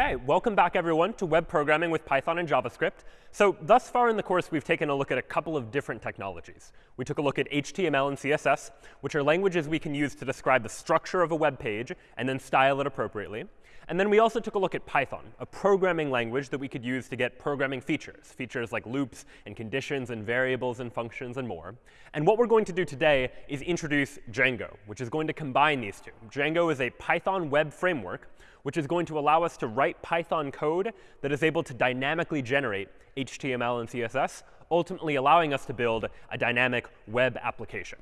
OK, welcome back, everyone, to web programming with Python and JavaScript. So thus far in the course, we've taken a look at a couple of different technologies. We took a look at HTML and CSS, which are languages we can use to describe the structure of a web page and then style it appropriately. And then we also took a look at Python, a programming language that we could use to get programming features, features like loops and conditions and variables and functions and more. And what we're going to do today is introduce Django, which is going to combine these two. Django is a Python web framework which is going to allow us to write Python code that is able to dynamically generate HTML and CSS, ultimately allowing us to build a dynamic web application.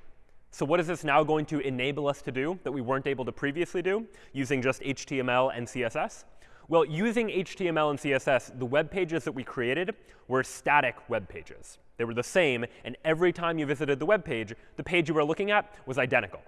So what is this now going to enable us to do that we weren't able to previously do using just HTML and CSS? Well, using HTML and CSS, the web pages that we created were static web pages. They were the same, and every time you visited the web page, the page you were looking at was identical.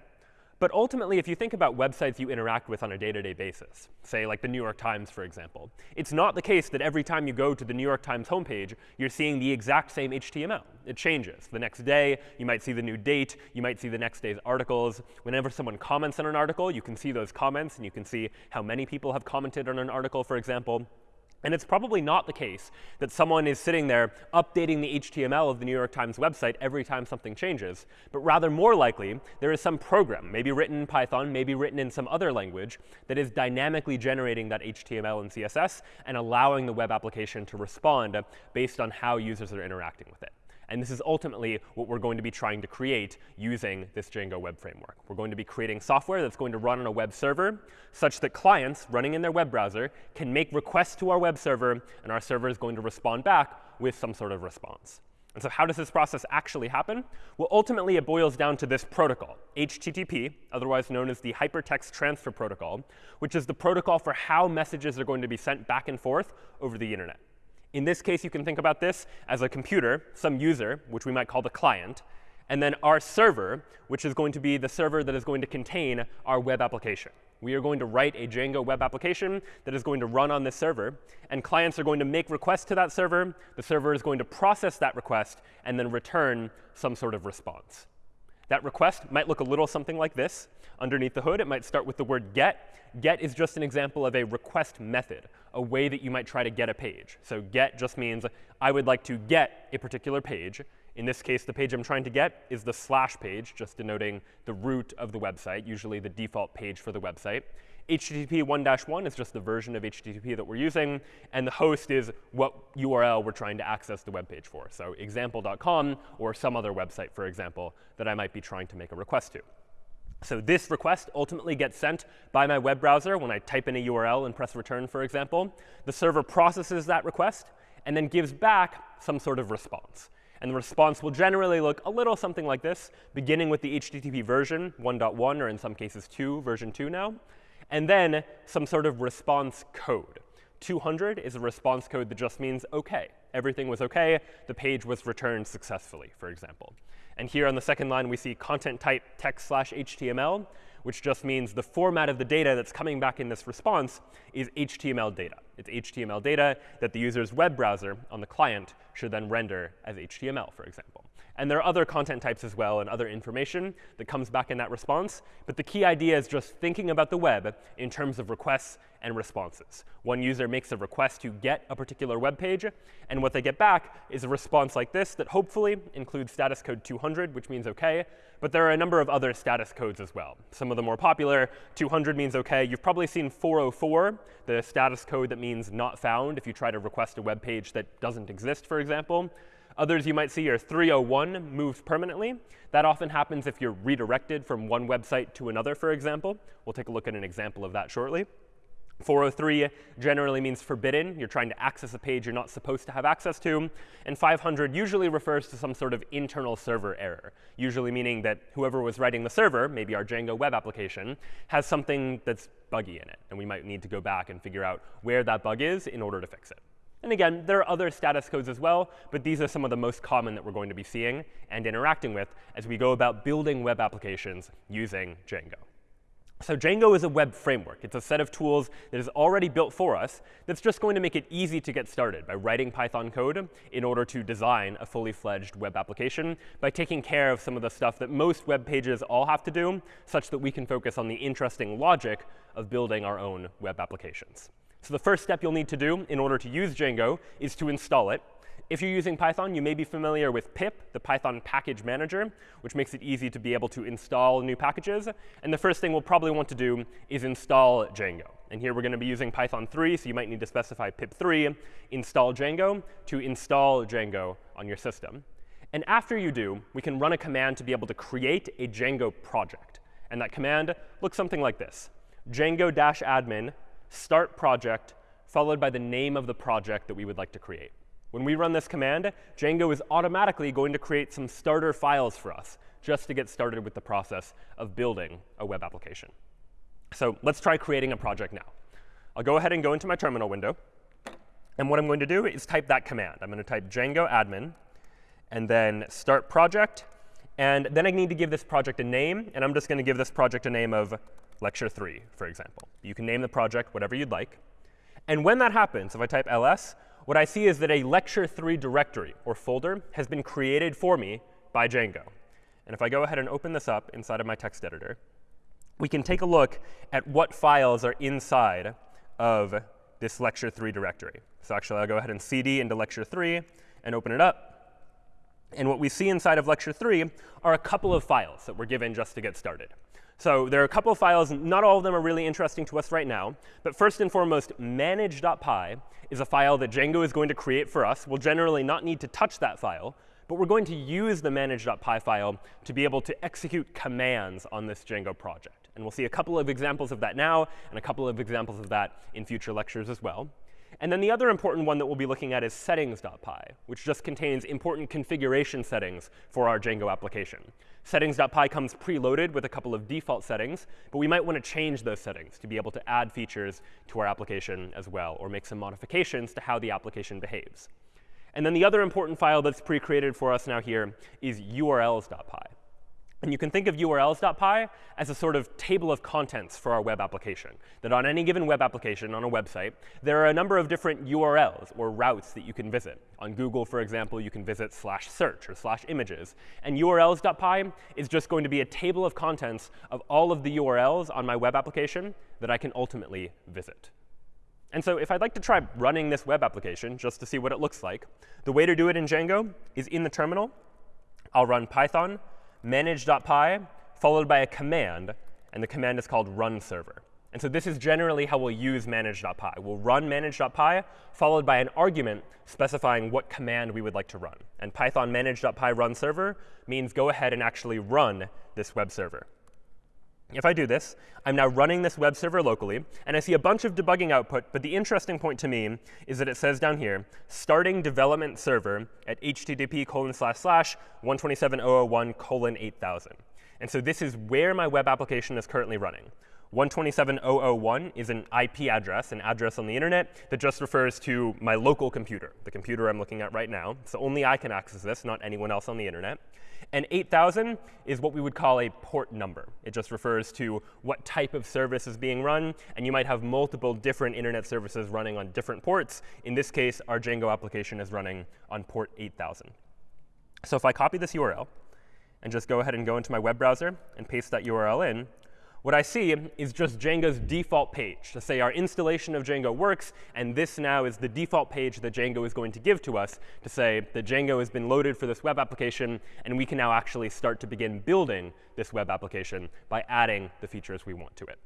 But ultimately, if you think about websites you interact with on a day-to-day -day basis, say like the New York Times, for example, it's not the case that every time you go to the New York Times homepage, you're seeing the exact same HTML. It changes. The next day, you might see the new date. You might see the next day's articles. Whenever someone comments on an article, you can see those comments, and you can see how many people have commented on an article, for example. And it's probably not the case that someone is sitting there updating the HTML of the New York Times website every time something changes, but rather more likely there is some program, maybe written in Python, maybe written in some other language, that is dynamically generating that HTML and CSS and allowing the web application to respond based on how users are interacting with it. And this is ultimately what we're going to be trying to create using this Django web framework. We're going to be creating software that's going to run on a web server such that clients running in their web browser can make requests to our web server, and our server is going to respond back with some sort of response. And so how does this process actually happen? Well, ultimately, it boils down to this protocol, HTTP, otherwise known as the Hypertext Transfer Protocol, which is the protocol for how messages are going to be sent back and forth over the internet. In this case, you can think about this as a computer, some user, which we might call the client, and then our server, which is going to be the server that is going to contain our web application. We are going to write a Django web application that is going to run on this server. And clients are going to make requests to that server. The server is going to process that request and then return some sort of response. That request might look a little something like this. Underneath the hood, it might start with the word get. Get is just an example of a request method, a way that you might try to get a page. So get just means I would like to get a particular page. In this case, the page I'm trying to get is the slash page, just denoting the root of the website, usually the default page for the website. HTTP 1-1 is just the version of HTTP that we're using. And the host is what URL we're trying to access the web page for. So example.com or some other website, for example, that I might be trying to make a request to. So this request ultimately gets sent by my web browser when I type in a URL and press return, for example. The server processes that request and then gives back some sort of response. And the response will generally look a little something like this, beginning with the HTTP version 1.1, or in some cases 2, version 2 now and then some sort of response code. 200 is a response code that just means OK. Everything was OK. The page was returned successfully, for example. And here on the second line, we see content type text slash HTML, which just means the format of the data that's coming back in this response is HTML data. It's HTML data that the user's web browser on the client should then render as HTML, for example. And there are other content types as well and other information that comes back in that response. But the key idea is just thinking about the web in terms of requests and responses. One user makes a request to get a particular web page, and what they get back is a response like this that hopefully includes status code 200, which means OK. But there are a number of other status codes as well. Some of the more popular, 200 means OK. You've probably seen 404, the status code that means not found if you try to request a web page that doesn't exist, for example. Others you might see are 301 moves permanently. That often happens if you're redirected from one website to another, for example. We'll take a look at an example of that shortly. 403 generally means forbidden. You're trying to access a page you're not supposed to have access to. And 500 usually refers to some sort of internal server error, usually meaning that whoever was writing the server, maybe our Django web application, has something that's buggy in it. And we might need to go back and figure out where that bug is in order to fix it. And again, there are other status codes as well, but these are some of the most common that we're going to be seeing and interacting with as we go about building web applications using Django. So Django is a web framework. It's a set of tools that is already built for us that's just going to make it easy to get started by writing Python code in order to design a fully fledged web application by taking care of some of the stuff that most web pages all have to do, such that we can focus on the interesting logic of building our own web applications. So the first step you'll need to do in order to use Django is to install it. If you're using Python, you may be familiar with pip, the Python package manager, which makes it easy to be able to install new packages. And the first thing we'll probably want to do is install Django. And here we're going to be using Python 3, so you might need to specify pip3 install Django to install Django on your system. And after you do, we can run a command to be able to create a Django project. And that command looks something like this. Django-admin start project followed by the name of the project that we would like to create. When we run this command, Django is automatically going to create some starter files for us just to get started with the process of building a web application. So let's try creating a project now. I'll go ahead and go into my terminal window. And what I'm going to do is type that command. I'm going to type Django admin and then start project. And then I need to give this project a name. And I'm just going to give this project a name of lecture 3, for example. You can name the project whatever you'd like. And when that happens, if I type ls, what I see is that a lecture 3 directory or folder has been created for me by Django. And if I go ahead and open this up inside of my text editor, we can take a look at what files are inside of this lecture 3 directory. So actually, I'll go ahead and cd into lecture 3 and open it up. And what we see inside of lecture 3 are a couple of files that were given just to get started. So there are a couple of files. Not all of them are really interesting to us right now. But first and foremost, manage.py is a file that Django is going to create for us. We'll generally not need to touch that file. But we're going to use the manage.py file to be able to execute commands on this Django project. And we'll see a couple of examples of that now and a couple of examples of that in future lectures as well. And then the other important one that we'll be looking at is settings.py, which just contains important configuration settings for our Django application. Settings.py comes preloaded with a couple of default settings, but we might want to change those settings to be able to add features to our application as well, or make some modifications to how the application behaves. And then the other important file that's pre-created for us now here is urls.py. And you can think of urls.py as a sort of table of contents for our web application. That on any given web application, on a website, there are a number of different URLs or routes that you can visit. On Google, for example, you can visit slash search or slash images. And urls.py is just going to be a table of contents of all of the URLs on my web application that I can ultimately visit. And so if I'd like to try running this web application just to see what it looks like, the way to do it in Django is in the terminal. I'll run python manage.py followed by a command. And the command is called run server. And so this is generally how we'll use manage.py. We'll run manage.py followed by an argument specifying what command we would like to run. And Python manage.py run server means go ahead and actually run this web server. If I do this, I'm now running this web server locally, and I see a bunch of debugging output. But the interesting point to me is that it says down here, starting development server at http colon slash slash 127.001 colon 8000. And so this is where my web application is currently running. 127.001 is an IP address, an address on the internet that just refers to my local computer, the computer I'm looking at right now. So only I can access this, not anyone else on the internet. And 8000 is what we would call a port number. It just refers to what type of service is being run. And you might have multiple different internet services running on different ports. In this case, our Django application is running on port 8000. So if I copy this URL and just go ahead and go into my web browser and paste that URL in, what I see is just Django's default page to say our installation of Django works, and this now is the default page that Django is going to give to us to say that Django has been loaded for this web application, and we can now actually start to begin building this web application by adding the features we want to it.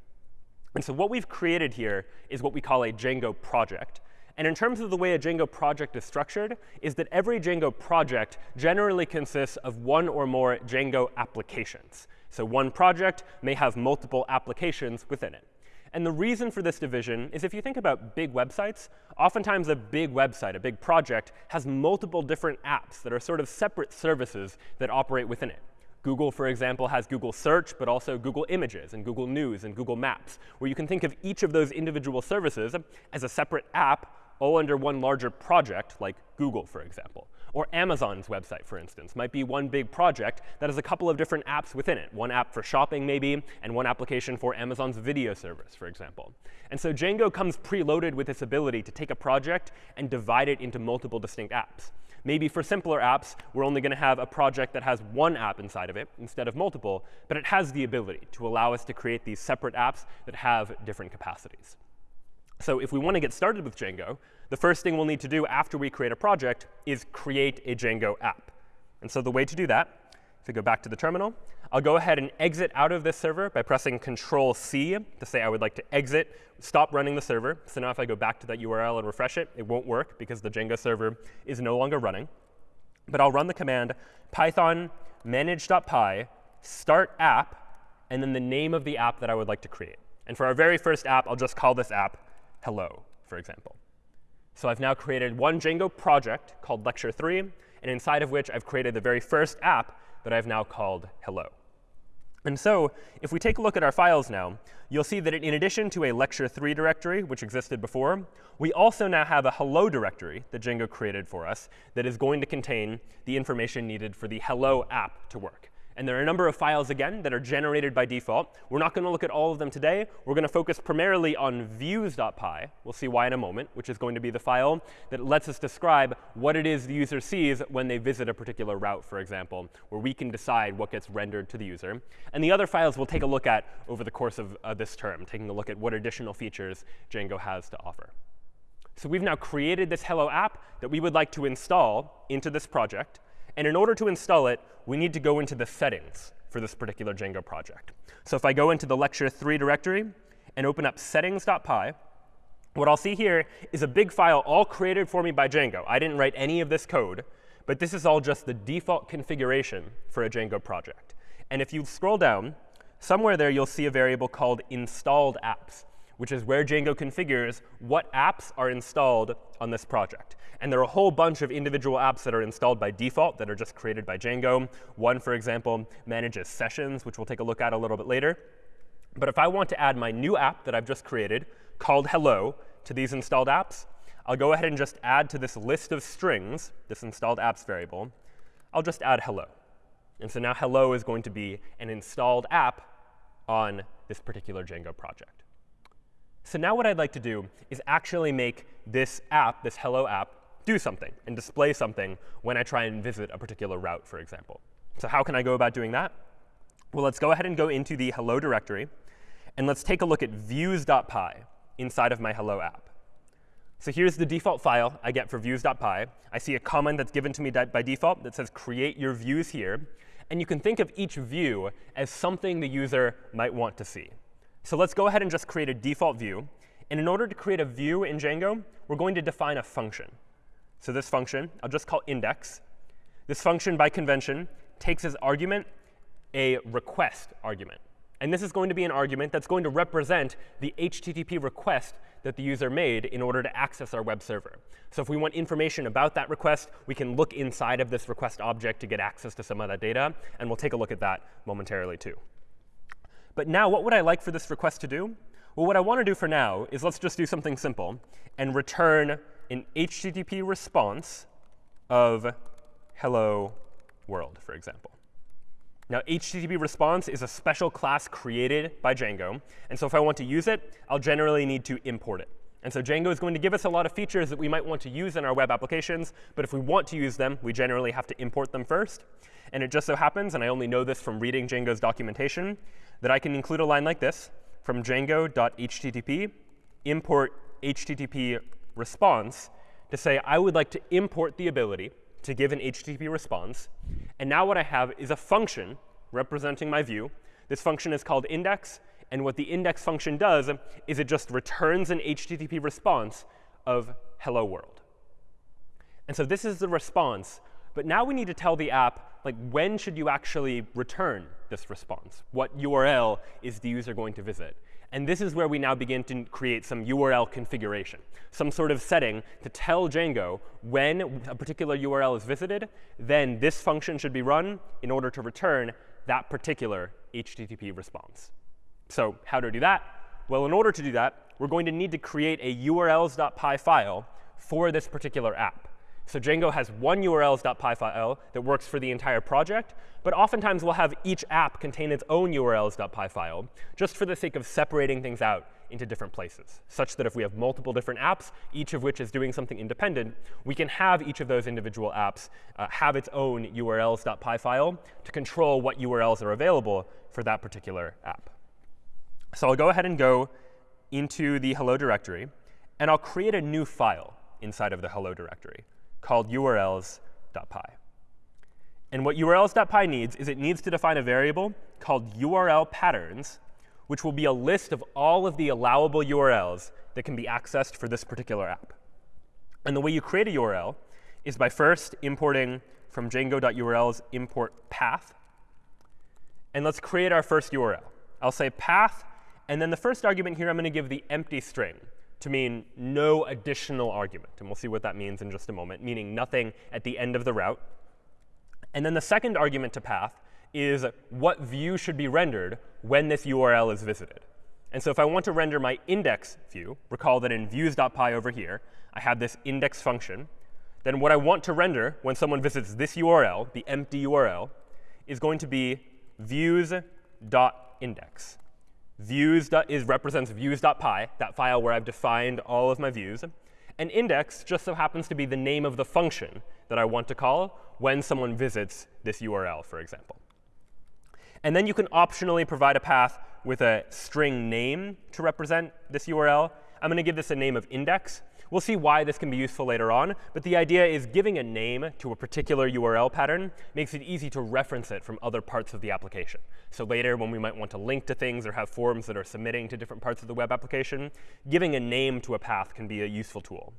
And so what we've created here is what we call a Django project. And in terms of the way a Django project is structured, is that every Django project generally consists of one or more Django applications. So one project may have multiple applications within it. And the reason for this division is if you think about big websites, oftentimes a big website, a big project, has multiple different apps that are sort of separate services that operate within it. Google, for example, has Google Search, but also Google Images and Google News and Google Maps, where you can think of each of those individual services as a separate app all under one larger project, like Google, for example. Or Amazon's website, for instance, might be one big project that has a couple of different apps within it. One app for shopping, maybe, and one application for Amazon's video service, for example. And so Django comes preloaded with this ability to take a project and divide it into multiple distinct apps. Maybe for simpler apps, we're only going to have a project that has one app inside of it instead of multiple. But it has the ability to allow us to create these separate apps that have different capacities. So if we want to get started with Django, the first thing we'll need to do after we create a project is create a Django app. And so the way to do that, if we go back to the terminal, I'll go ahead and exit out of this server by pressing Control C to say I would like to exit, stop running the server. So now if I go back to that URL and refresh it, it won't work because the Django server is no longer running. But I'll run the command python manage.py start app, and then the name of the app that I would like to create. And for our very first app, I'll just call this app hello, for example. So I've now created one Django project called Lecture 3, and inside of which I've created the very first app that I've now called hello. And so if we take a look at our files now, you'll see that in addition to a Lecture 3 directory, which existed before, we also now have a hello directory that Django created for us that is going to contain the information needed for the hello app to work. And there are a number of files, again, that are generated by default. We're not going to look at all of them today. We're going to focus primarily on views.py. We'll see why in a moment, which is going to be the file that lets us describe what it is the user sees when they visit a particular route, for example, where we can decide what gets rendered to the user. And the other files we'll take a look at over the course of uh, this term, taking a look at what additional features Django has to offer. So we've now created this Hello app that we would like to install into this project. And in order to install it, we need to go into the settings for this particular Django project. So if I go into the lecture 3 directory and open up settings.py, what I'll see here is a big file all created for me by Django. I didn't write any of this code, but this is all just the default configuration for a Django project. And if you scroll down, somewhere there you'll see a variable called installed apps which is where Django configures what apps are installed on this project. And there are a whole bunch of individual apps that are installed by default that are just created by Django. One, for example, manages sessions, which we'll take a look at a little bit later. But if I want to add my new app that I've just created called hello to these installed apps, I'll go ahead and just add to this list of strings, this installed apps variable, I'll just add hello. And so now hello is going to be an installed app on this particular Django project. So now what I'd like to do is actually make this app, this hello app, do something and display something when I try and visit a particular route, for example. So how can I go about doing that? Well, let's go ahead and go into the hello directory. And let's take a look at views.py inside of my hello app. So here's the default file I get for views.py. I see a comment that's given to me by default that says create your views here. And you can think of each view as something the user might want to see. So let's go ahead and just create a default view. And in order to create a view in Django, we're going to define a function. So this function, I'll just call index. This function, by convention, takes as argument a request argument. And this is going to be an argument that's going to represent the HTTP request that the user made in order to access our web server. So if we want information about that request, we can look inside of this request object to get access to some of that data. And we'll take a look at that momentarily, too. But now, what would I like for this request to do? Well, what I want to do for now is let's just do something simple and return an HTTP response of hello world, for example. Now, HTTP response is a special class created by Django. And so if I want to use it, I'll generally need to import it. And so Django is going to give us a lot of features that we might want to use in our web applications. But if we want to use them, we generally have to import them first. And it just so happens, and I only know this from reading Django's documentation, that I can include a line like this from django.http import HTTP response to say I would like to import the ability to give an HTTP response. And now what I have is a function representing my view. This function is called index. And what the index function does is it just returns an HTTP response of hello world. And so this is the response. But now we need to tell the app like when should you actually return this response? What URL is the user going to visit? And this is where we now begin to create some URL configuration, some sort of setting to tell Django when a particular URL is visited, then this function should be run in order to return that particular HTTP response. So how to do that? Well, in order to do that, we're going to need to create a urls.py file for this particular app. So Django has one urls.py file that works for the entire project. But oftentimes, we'll have each app contain its own urls.py file, just for the sake of separating things out into different places, such that if we have multiple different apps, each of which is doing something independent, we can have each of those individual apps uh, have its own urls.py file to control what URLs are available for that particular app. So I'll go ahead and go into the hello directory. and I'll create a new file inside of the hello directory called urls.py. And what urls.py needs is it needs to define a variable called URL patterns, which will be a list of all of the allowable URLs that can be accessed for this particular app. And the way you create a URL is by first importing from django.urls import path. And let's create our first URL. I'll say path, and then the first argument here I'm going to give the empty string to mean no additional argument. And we'll see what that means in just a moment, meaning nothing at the end of the route. And then the second argument to path is what view should be rendered when this URL is visited. And so if I want to render my index view, recall that in views.py over here, I have this index function, then what I want to render when someone visits this URL, the empty URL, is going to be views.index. Views is, represents views.py, that file where I've defined all of my views. And index just so happens to be the name of the function that I want to call when someone visits this URL, for example. And then you can optionally provide a path with a string name to represent this URL. I'm going to give this a name of index. We'll see why this can be useful later on. But the idea is giving a name to a particular URL pattern makes it easy to reference it from other parts of the application. So later, when we might want to link to things or have forms that are submitting to different parts of the web application, giving a name to a path can be a useful tool.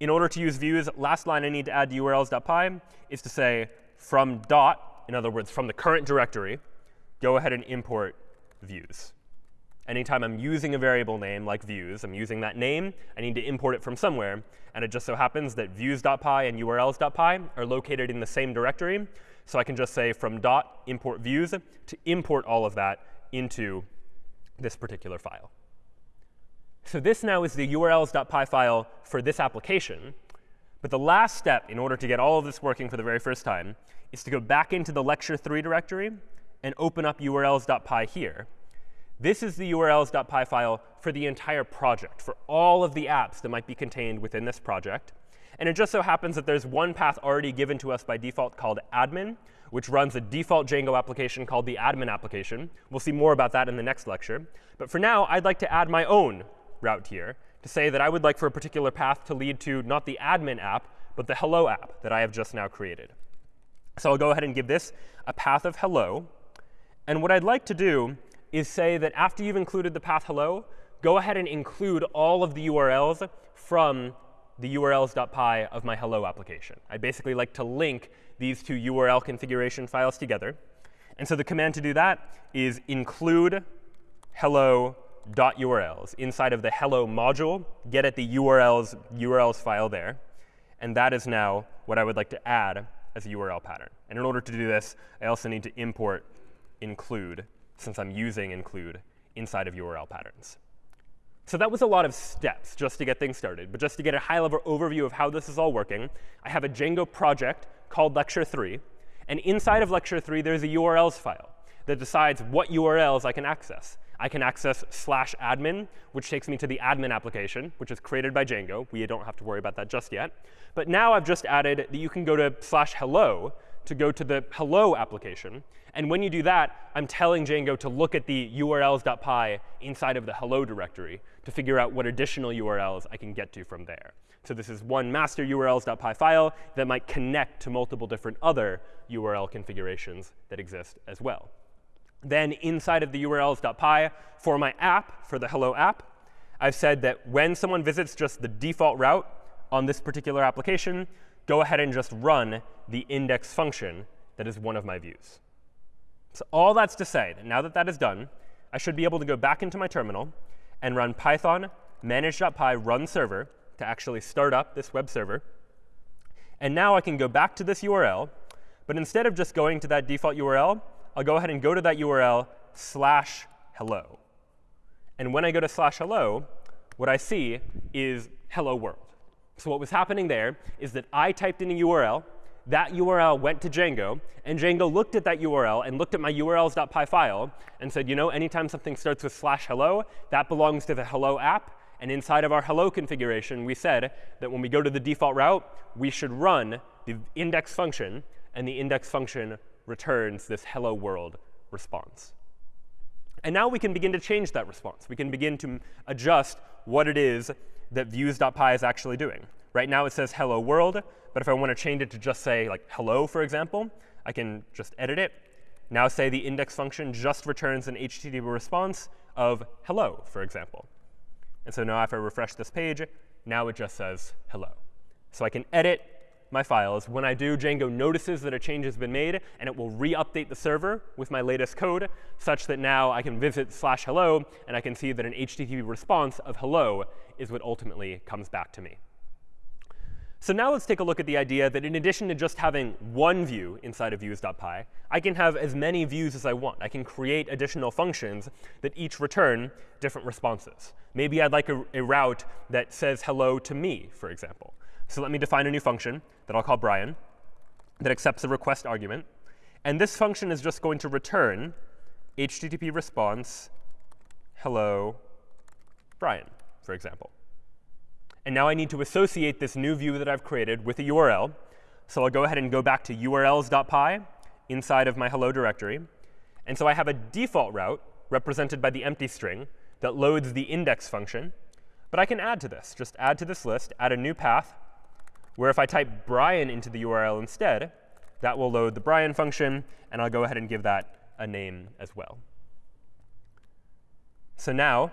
In order to use views, last line I need to add to urls.py is to say from dot, in other words, from the current directory, go ahead and import views. Anytime I'm using a variable name like views, I'm using that name, I need to import it from somewhere. And it just so happens that views.py and urls.py are located in the same directory. So I can just say from dot import views to import all of that into this particular file. So this now is the urls.py file for this application. But the last step in order to get all of this working for the very first time is to go back into the lecture 3 directory and open up urls.py here. This is the urls.py file for the entire project, for all of the apps that might be contained within this project. And it just so happens that there's one path already given to us by default called admin, which runs a default Django application called the admin application. We'll see more about that in the next lecture. But for now, I'd like to add my own route here to say that I would like for a particular path to lead to not the admin app, but the hello app that I have just now created. So I'll go ahead and give this a path of hello. And what I'd like to do is say that after you've included the path hello, go ahead and include all of the URLs from the urls.py of my hello application. I basically like to link these two URL configuration files together. And so the command to do that is include hello.urls inside of the hello module, get at the URLs, URLs file there. And that is now what I would like to add as a URL pattern. And in order to do this, I also need to import include since I'm using include inside of URL patterns. So that was a lot of steps just to get things started. But just to get a high-level overview of how this is all working, I have a Django project called Lecture 3. And inside of Lecture 3, there's a URLs file that decides what URLs I can access. I can access slash admin, which takes me to the admin application, which is created by Django. We don't have to worry about that just yet. But now I've just added that you can go to slash hello to go to the hello application. And when you do that, I'm telling Django to look at the urls.py inside of the hello directory to figure out what additional URLs I can get to from there. So this is one master urls.py file that might connect to multiple different other URL configurations that exist as well. Then inside of the urls.py for my app, for the hello app, I've said that when someone visits just the default route on this particular application, go ahead and just run the index function that is one of my views. So all that's to say that now that that is done, I should be able to go back into my terminal and run python manage.py run server to actually start up this web server. And now I can go back to this URL. But instead of just going to that default URL, I'll go ahead and go to that URL slash hello. And when I go to slash hello, what I see is hello world. So what was happening there is that I typed in a URL, that URL went to Django, and Django looked at that URL and looked at my urls.py file and said, you know, anytime something starts with slash hello, that belongs to the hello app. And inside of our hello configuration, we said that when we go to the default route, we should run the index function, and the index function returns this hello world response. And now we can begin to change that response. We can begin to adjust what it is that views.py is actually doing. Right now it says hello world, but if I want to change it to just say like hello, for example, I can just edit it. Now say the index function just returns an HTTP response of hello, for example. And so now if I refresh this page, now it just says hello. So I can edit my files. When I do, Django notices that a change has been made, and it will re-update the server with my latest code, such that now I can visit slash hello, and I can see that an HTTP response of hello is what ultimately comes back to me. So now let's take a look at the idea that in addition to just having one view inside of views.py, I can have as many views as I want. I can create additional functions that each return different responses. Maybe I'd like a, a route that says hello to me, for example. So let me define a new function that I'll call Brian that accepts a request argument. And this function is just going to return HTTP response hello Brian, for example. And now I need to associate this new view that I've created with a URL. So I'll go ahead and go back to urls.py inside of my hello directory. And so I have a default route represented by the empty string that loads the index function. But I can add to this. Just add to this list, add a new path, where if I type Brian into the URL instead, that will load the Brian function. And I'll go ahead and give that a name as well. So now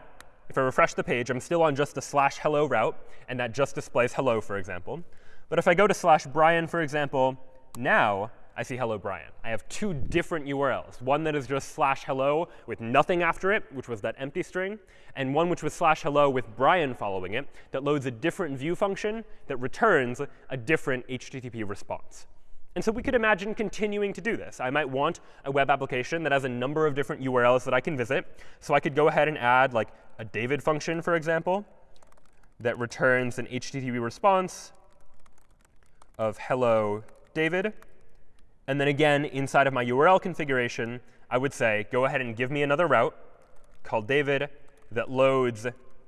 if I refresh the page, I'm still on just the slash hello route, and that just displays hello, for example. But if I go to slash Brian, for example, now I see hello Brian. I have two different URLs, one that is just slash hello with nothing after it, which was that empty string, and one which was slash hello with Brian following it that loads a different view function that returns a different HTTP response. And so we could imagine continuing to do this. I might want a web application that has a number of different URLs that I can visit. So I could go ahead and add like a David function, for example, that returns an HTTP response of hello David. And then again, inside of my URL configuration, I would say, go ahead and give me another route called David that loads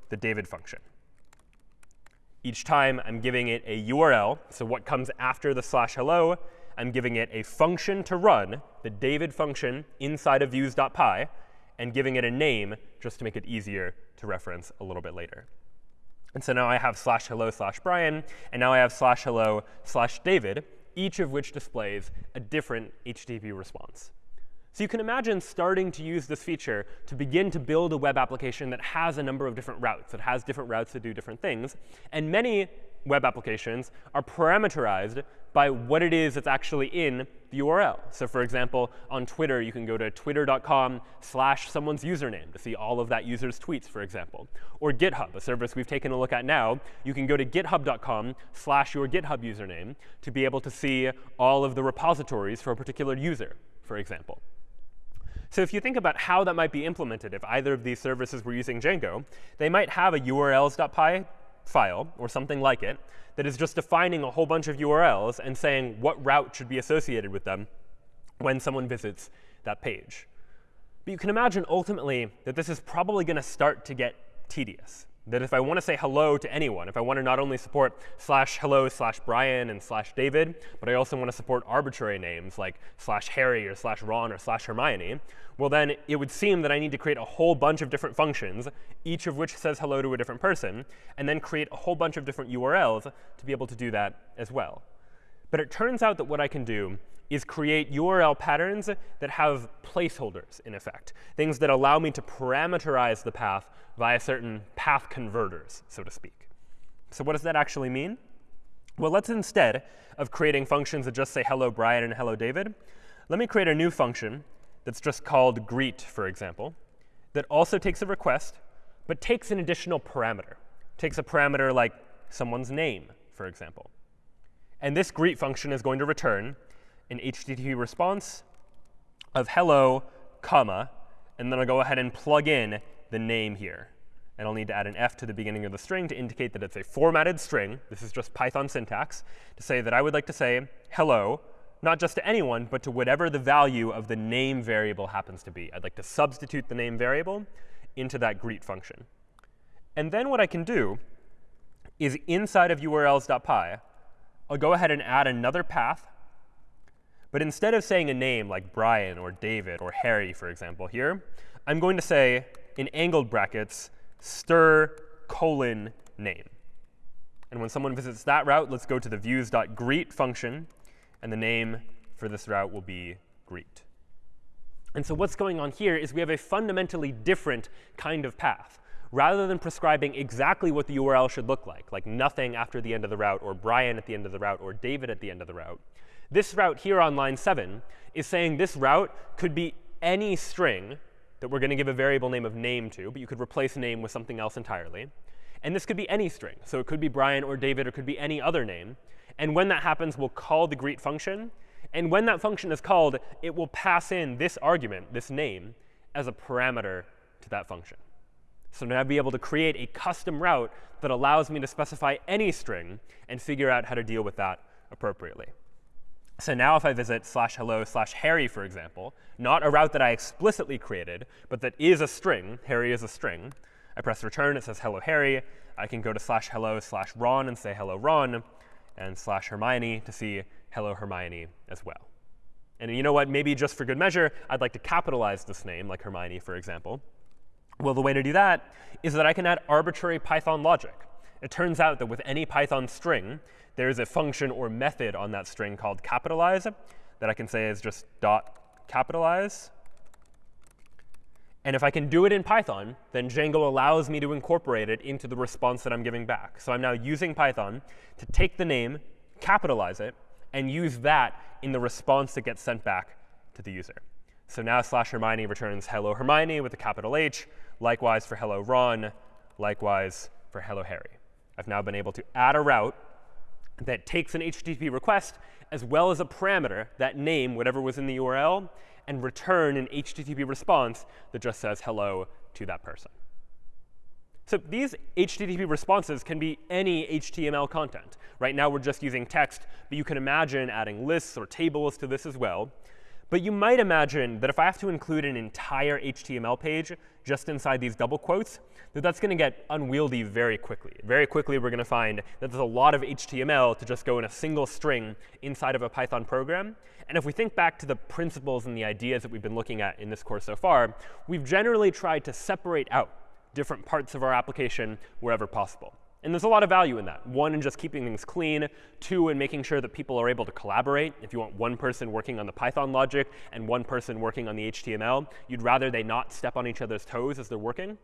the David function. Each time, I'm giving it a URL. So what comes after the slash hello, I'm giving it a function to run, the David function inside of views.py and giving it a name just to make it easier to reference a little bit later. And so now I have slash hello slash Brian, and now I have slash hello slash David, each of which displays a different HTTP response. So you can imagine starting to use this feature to begin to build a web application that has a number of different routes, that has different routes to do different things. And many web applications are parameterized by what it is that's actually in the URL. So for example, on Twitter, you can go to twitter.com slash someone's username to see all of that user's tweets, for example. Or GitHub, a service we've taken a look at now, you can go to github.com slash your GitHub username to be able to see all of the repositories for a particular user, for example. So if you think about how that might be implemented, if either of these services were using Django, they might have a urls.py file or something like it that is just defining a whole bunch of URLs and saying what route should be associated with them when someone visits that page. But you can imagine ultimately that this is probably going to start to get tedious that if I want to say hello to anyone, if I want to not only support slash hello slash Brian and slash David, but I also want to support arbitrary names like slash Harry or slash Ron or slash Hermione, well then it would seem that I need to create a whole bunch of different functions, each of which says hello to a different person, and then create a whole bunch of different URLs to be able to do that as well. But it turns out that what I can do is create URL patterns that have placeholders in effect, things that allow me to parameterize the path via certain path converters, so to speak. So what does that actually mean? Well, let's instead of creating functions that just say hello Brian and hello David, let me create a new function that's just called greet, for example, that also takes a request, but takes an additional parameter. Takes a parameter like someone's name, for example. And this greet function is going to return an HTTP response of hello, comma, and then I'll go ahead and plug in the name here. And I'll need to add an f to the beginning of the string to indicate that it's a formatted string. This is just Python syntax to say that I would like to say hello, not just to anyone, but to whatever the value of the name variable happens to be. I'd like to substitute the name variable into that greet function. And then what I can do is inside of urls.py, I'll go ahead and add another path but instead of saying a name like Brian or David or Harry, for example, here, I'm going to say, in angled brackets, str colon name. And when someone visits that route, let's go to the views.greet function, and the name for this route will be greet. And so what's going on here is we have a fundamentally different kind of path. Rather than prescribing exactly what the URL should look like, like nothing after the end of the route, or Brian at the end of the route, or David at the end of the route, this route here on line 7 is saying this route could be any string that we're going to give a variable name of name to, but you could replace name with something else entirely. And this could be any string. So it could be Brian or David, or could be any other name. And when that happens, we'll call the greet function. And when that function is called, it will pass in this argument, this name, as a parameter to that function. So now I'll be able to create a custom route that allows me to specify any string and figure out how to deal with that appropriately. So now if I visit slash hello slash Harry, for example, not a route that I explicitly created, but that is a string, Harry is a string, I press return, it says hello Harry. I can go to slash hello slash Ron and say hello Ron, and slash Hermione to see hello Hermione as well. And you know what? Maybe just for good measure, I'd like to capitalize this name, like Hermione, for example. Well, the way to do that is that I can add arbitrary Python logic. It turns out that with any Python string, there is a function or method on that string called capitalize that I can say is just dot capitalize. And if I can do it in Python, then Django allows me to incorporate it into the response that I'm giving back. So I'm now using Python to take the name, capitalize it, and use that in the response that gets sent back to the user. So now slash Hermione returns hello Hermione with a capital H. Likewise for hello Ron. Likewise for hello Harry. I've now been able to add a route that takes an HTTP request as well as a parameter, that name, whatever was in the URL, and return an HTTP response that just says hello to that person. So these HTTP responses can be any HTML content. Right now, we're just using text, but you can imagine adding lists or tables to this as well. But you might imagine that if I have to include an entire HTML page just inside these double quotes, that that's going to get unwieldy very quickly. Very quickly, we're going to find that there's a lot of HTML to just go in a single string inside of a Python program. And if we think back to the principles and the ideas that we've been looking at in this course so far, we've generally tried to separate out different parts of our application wherever possible. And there's a lot of value in that. One, in just keeping things clean. Two, in making sure that people are able to collaborate. If you want one person working on the Python logic and one person working on the HTML, you'd rather they not step on each other's toes as they're working.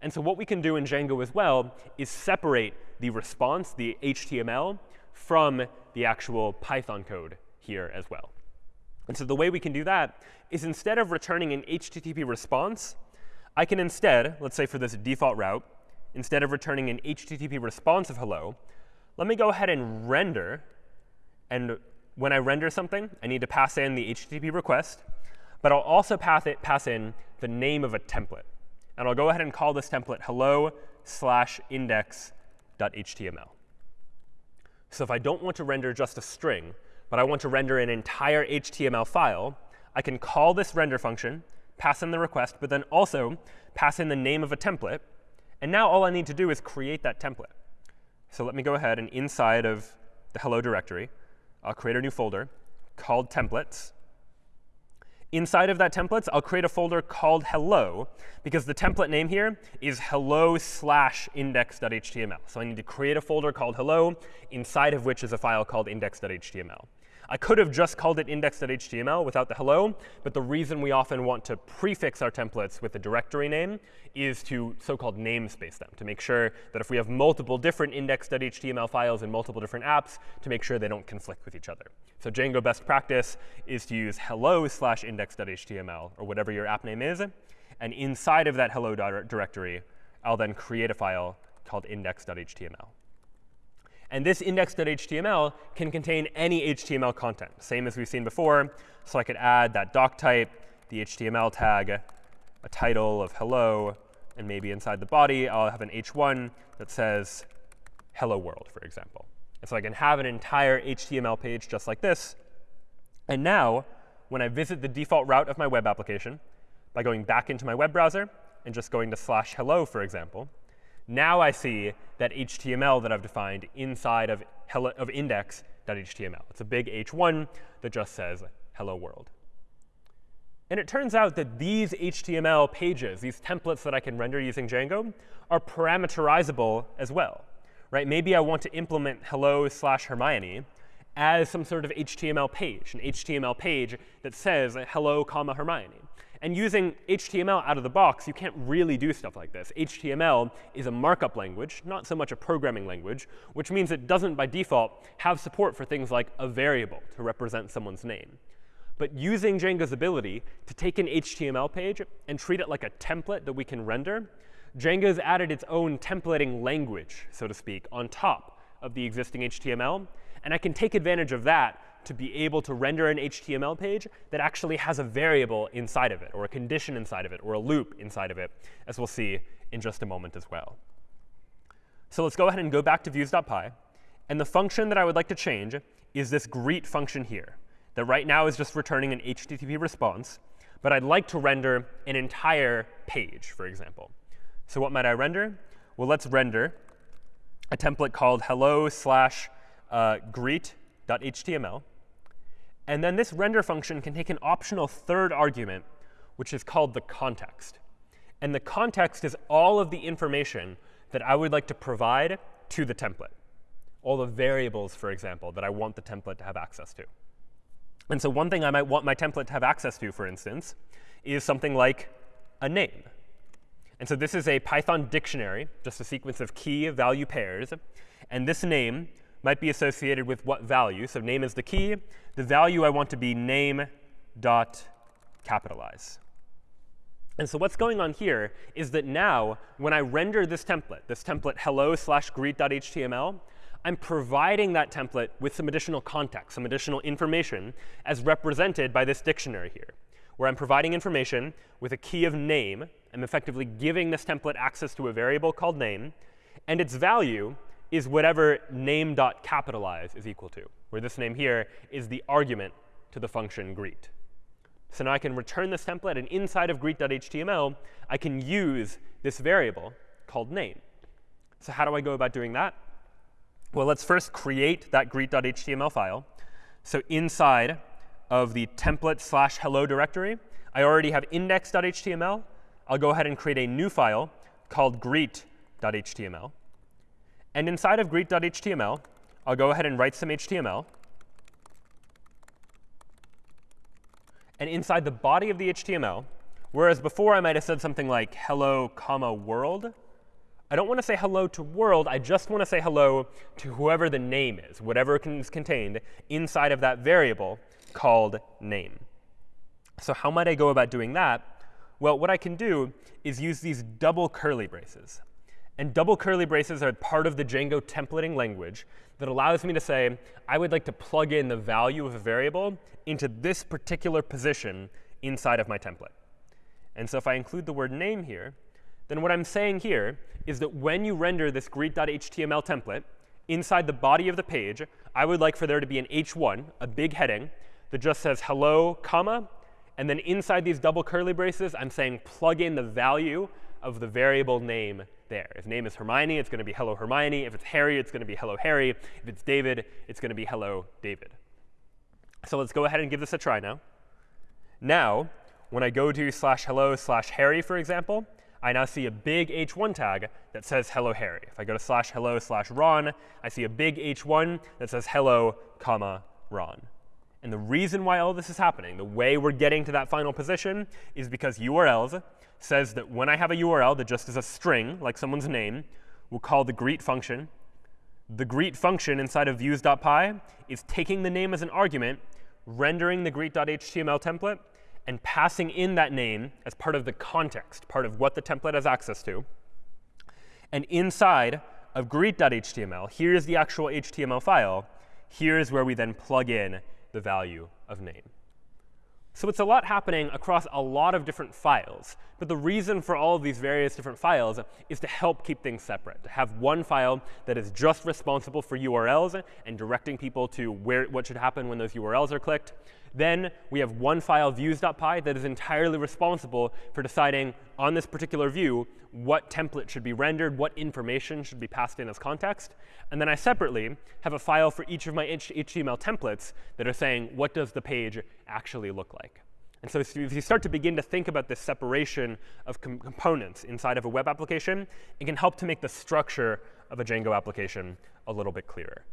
And so what we can do in Django as well is separate the response, the HTML, from the actual Python code here as well. And so the way we can do that is instead of returning an HTTP response, I can instead, let's say for this default route, instead of returning an HTTP response of hello, let me go ahead and render. And when I render something, I need to pass in the HTTP request. But I'll also pass, it, pass in the name of a template. And I'll go ahead and call this template hello slash index.html. So if I don't want to render just a string, but I want to render an entire HTML file, I can call this render function, pass in the request, but then also pass in the name of a template. And now all I need to do is create that template. So let me go ahead and inside of the hello directory, I'll create a new folder called templates. Inside of that templates, I'll create a folder called hello, because the template name here is hello slash index.html. So I need to create a folder called hello, inside of which is a file called index.html. I could have just called it index.html without the hello, but the reason we often want to prefix our templates with the directory name is to so-called namespace them, to make sure that if we have multiple different index.html files in multiple different apps, to make sure they don't conflict with each other. So Django best practice is to use hello slash index.html, or whatever your app name is. And inside of that hello directory, I'll then create a file called index.html. And this index.html can contain any HTML content, same as we've seen before. So I could add that doc type, the HTML tag, a title of hello, and maybe inside the body, I'll have an h1 that says hello world, for example. And so I can have an entire HTML page just like this. And now, when I visit the default route of my web application, by going back into my web browser and just going to slash hello, for example, now I see that HTML that I've defined inside of, hello, of index.html. It's a big h1 that just says hello world. And it turns out that these HTML pages, these templates that I can render using Django, are parameterizable as well. Right? Maybe I want to implement hello slash Hermione as some sort of HTML page, an HTML page that says hello, comma, Hermione. And using HTML out of the box, you can't really do stuff like this. HTML is a markup language, not so much a programming language, which means it doesn't, by default, have support for things like a variable to represent someone's name. But using Django's ability to take an HTML page and treat it like a template that we can render, Django's added its own templating language, so to speak, on top of the existing HTML. And I can take advantage of that to be able to render an HTML page that actually has a variable inside of it, or a condition inside of it, or a loop inside of it, as we'll see in just a moment as well. So let's go ahead and go back to views.py. And the function that I would like to change is this greet function here that right now is just returning an HTTP response. But I'd like to render an entire page, for example. So what might I render? Well, let's render a template called hello slash uh, greet.html. And then this render function can take an optional third argument, which is called the context. And the context is all of the information that I would like to provide to the template. All the variables, for example, that I want the template to have access to. And so one thing I might want my template to have access to, for instance, is something like a name. And so this is a Python dictionary, just a sequence of key value pairs. And this name might be associated with what value. So name is the key. The value I want to be name dot capitalize. And so what's going on here is that now, when I render this template, this template hello slash greet.html, I'm providing that template with some additional context, some additional information, as represented by this dictionary here, where I'm providing information with a key of name. I'm effectively giving this template access to a variable called name. And its value is whatever name.capitalize is equal to, where this name here is the argument to the function greet. So now I can return this template, and inside of greet.html, I can use this variable called name. So how do I go about doing that? Well, let's first create that greet.html file. So inside of the template slash hello directory, I already have index.html. I'll go ahead and create a new file called greet.html. And inside of greet.html, I'll go ahead and write some HTML. And inside the body of the HTML, whereas before I might have said something like hello, comma, world, I don't want to say hello to world. I just want to say hello to whoever the name is, whatever is contained inside of that variable called name. So how might I go about doing that? Well, what I can do is use these double curly braces. And double curly braces are part of the Django templating language that allows me to say, I would like to plug in the value of a variable into this particular position inside of my template. And so if I include the word name here, then what I'm saying here is that when you render this greet.html template inside the body of the page, I would like for there to be an h1, a big heading, that just says hello, comma, and then inside these double curly braces, I'm saying plug in the value of the variable name there. If name is Hermione, it's going to be hello Hermione. If it's Harry, it's going to be hello Harry. If it's David, it's going to be hello David. So let's go ahead and give this a try now. Now, when I go to slash hello slash Harry, for example, I now see a big h1 tag that says hello Harry. If I go to slash hello slash Ron, I see a big h1 that says hello, comma, Ron. And the reason why all this is happening, the way we're getting to that final position, is because URLs says that when I have a URL that just is a string, like someone's name, we'll call the greet function. The greet function inside of views.py is taking the name as an argument, rendering the greet.html template, and passing in that name as part of the context, part of what the template has access to. And inside of greet.html, here's the actual HTML file. Here's where we then plug in the value of name. So it's a lot happening across a lot of different files. But the reason for all of these various different files is to help keep things separate, to have one file that is just responsible for URLs and directing people to where what should happen when those URLs are clicked, then we have one file, views.py, that is entirely responsible for deciding on this particular view what template should be rendered, what information should be passed in as context. And then I separately have a file for each of my HTML templates that are saying, what does the page actually look like? And so if you start to begin to think about this separation of com components inside of a web application, it can help to make the structure of a Django application a little bit clearer.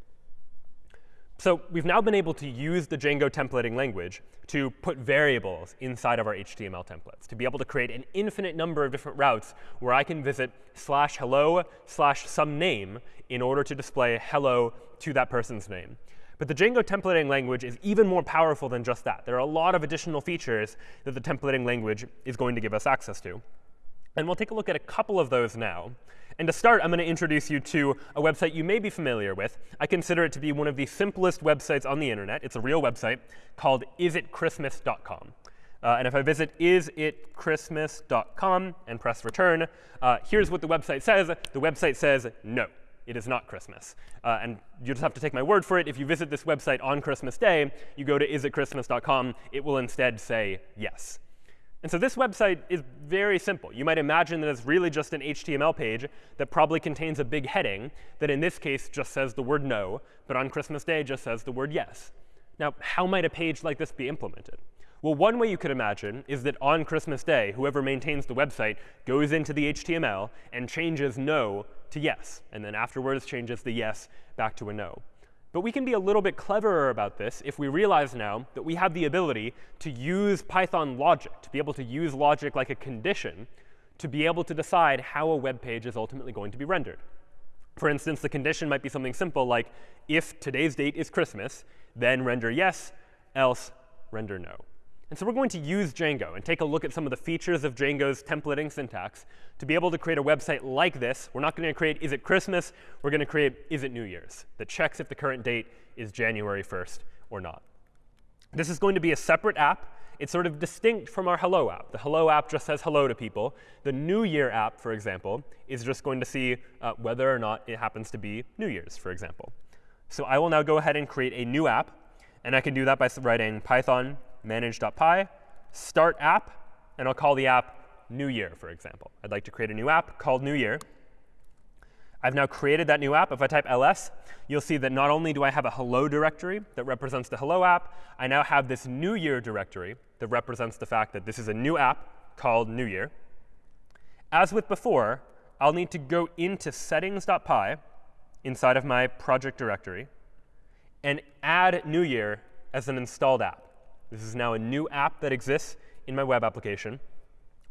So we've now been able to use the Django templating language to put variables inside of our HTML templates, to be able to create an infinite number of different routes where I can visit slash hello slash some name in order to display hello to that person's name. But the Django templating language is even more powerful than just that. There are a lot of additional features that the templating language is going to give us access to. And we'll take a look at a couple of those now. And to start, I'm going to introduce you to a website you may be familiar with. I consider it to be one of the simplest websites on the internet. It's a real website called isitchristmas.com. Uh, and if I visit isitchristmas.com and press return, uh, here's what the website says. The website says no. It is not Christmas. Uh, and you just have to take my word for it. If you visit this website on Christmas Day, you go to isitchristmas.com, it will instead say yes. And so this website is very simple. You might imagine that it's really just an HTML page that probably contains a big heading that in this case just says the word no, but on Christmas Day just says the word yes. Now, how might a page like this be implemented? Well, one way you could imagine is that on Christmas Day, whoever maintains the website goes into the HTML and changes no to yes, and then afterwards changes the yes back to a no. But we can be a little bit cleverer about this if we realize now that we have the ability to use Python logic, to be able to use logic like a condition to be able to decide how a web page is ultimately going to be rendered. For instance, the condition might be something simple like, if today's date is Christmas, then render yes, else render no. And so we're going to use Django and take a look at some of the features of Django's templating syntax to be able to create a website like this. We're not going to create is it Christmas. We're going to create is it New Year's that checks if the current date is January 1st or not. This is going to be a separate app. It's sort of distinct from our Hello app. The Hello app just says hello to people. The New Year app, for example, is just going to see uh, whether or not it happens to be New Year's, for example. So I will now go ahead and create a new app. And I can do that by writing Python manage.py, start app, and I'll call the app New Year, for example. I'd like to create a new app called New Year. I've now created that new app. If I type ls, you'll see that not only do I have a hello directory that represents the hello app, I now have this New Year directory that represents the fact that this is a new app called New Year. As with before, I'll need to go into settings.py inside of my project directory and add New Year as an installed app. This is now a new app that exists in my web application.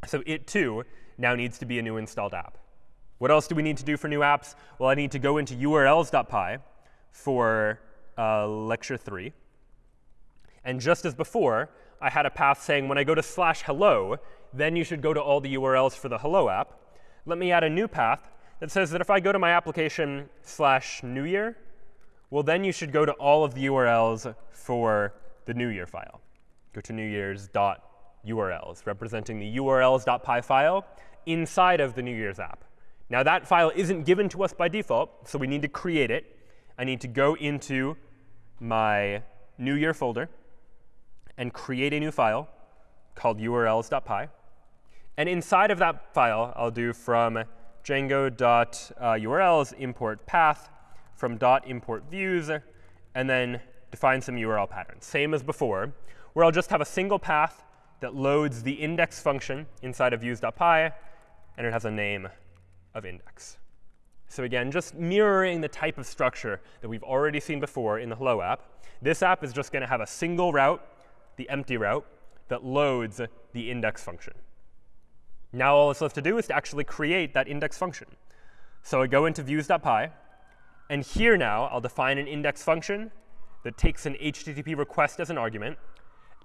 So it, too, now needs to be a new installed app. What else do we need to do for new apps? Well, I need to go into urls.py for uh, lecture 3. And just as before, I had a path saying when I go to slash hello, then you should go to all the URLs for the hello app. Let me add a new path that says that if I go to my application slash new year, well, then you should go to all of the URLs for the new year file go to New URLs, representing the urls.py file inside of the New Year's app. Now, that file isn't given to us by default, so we need to create it. I need to go into my New Year folder and create a new file called urls.py. And inside of that file, I'll do from django.urls import path from dot import views, and then define some URL patterns. Same as before, where I'll just have a single path that loads the index function inside of views.py, and it has a name of index. So again, just mirroring the type of structure that we've already seen before in the Hello app, this app is just going to have a single route, the empty route, that loads the index function. Now all it's left to do is to actually create that index function. So I go into views.py, and here now I'll define an index function that takes an HTTP request as an argument,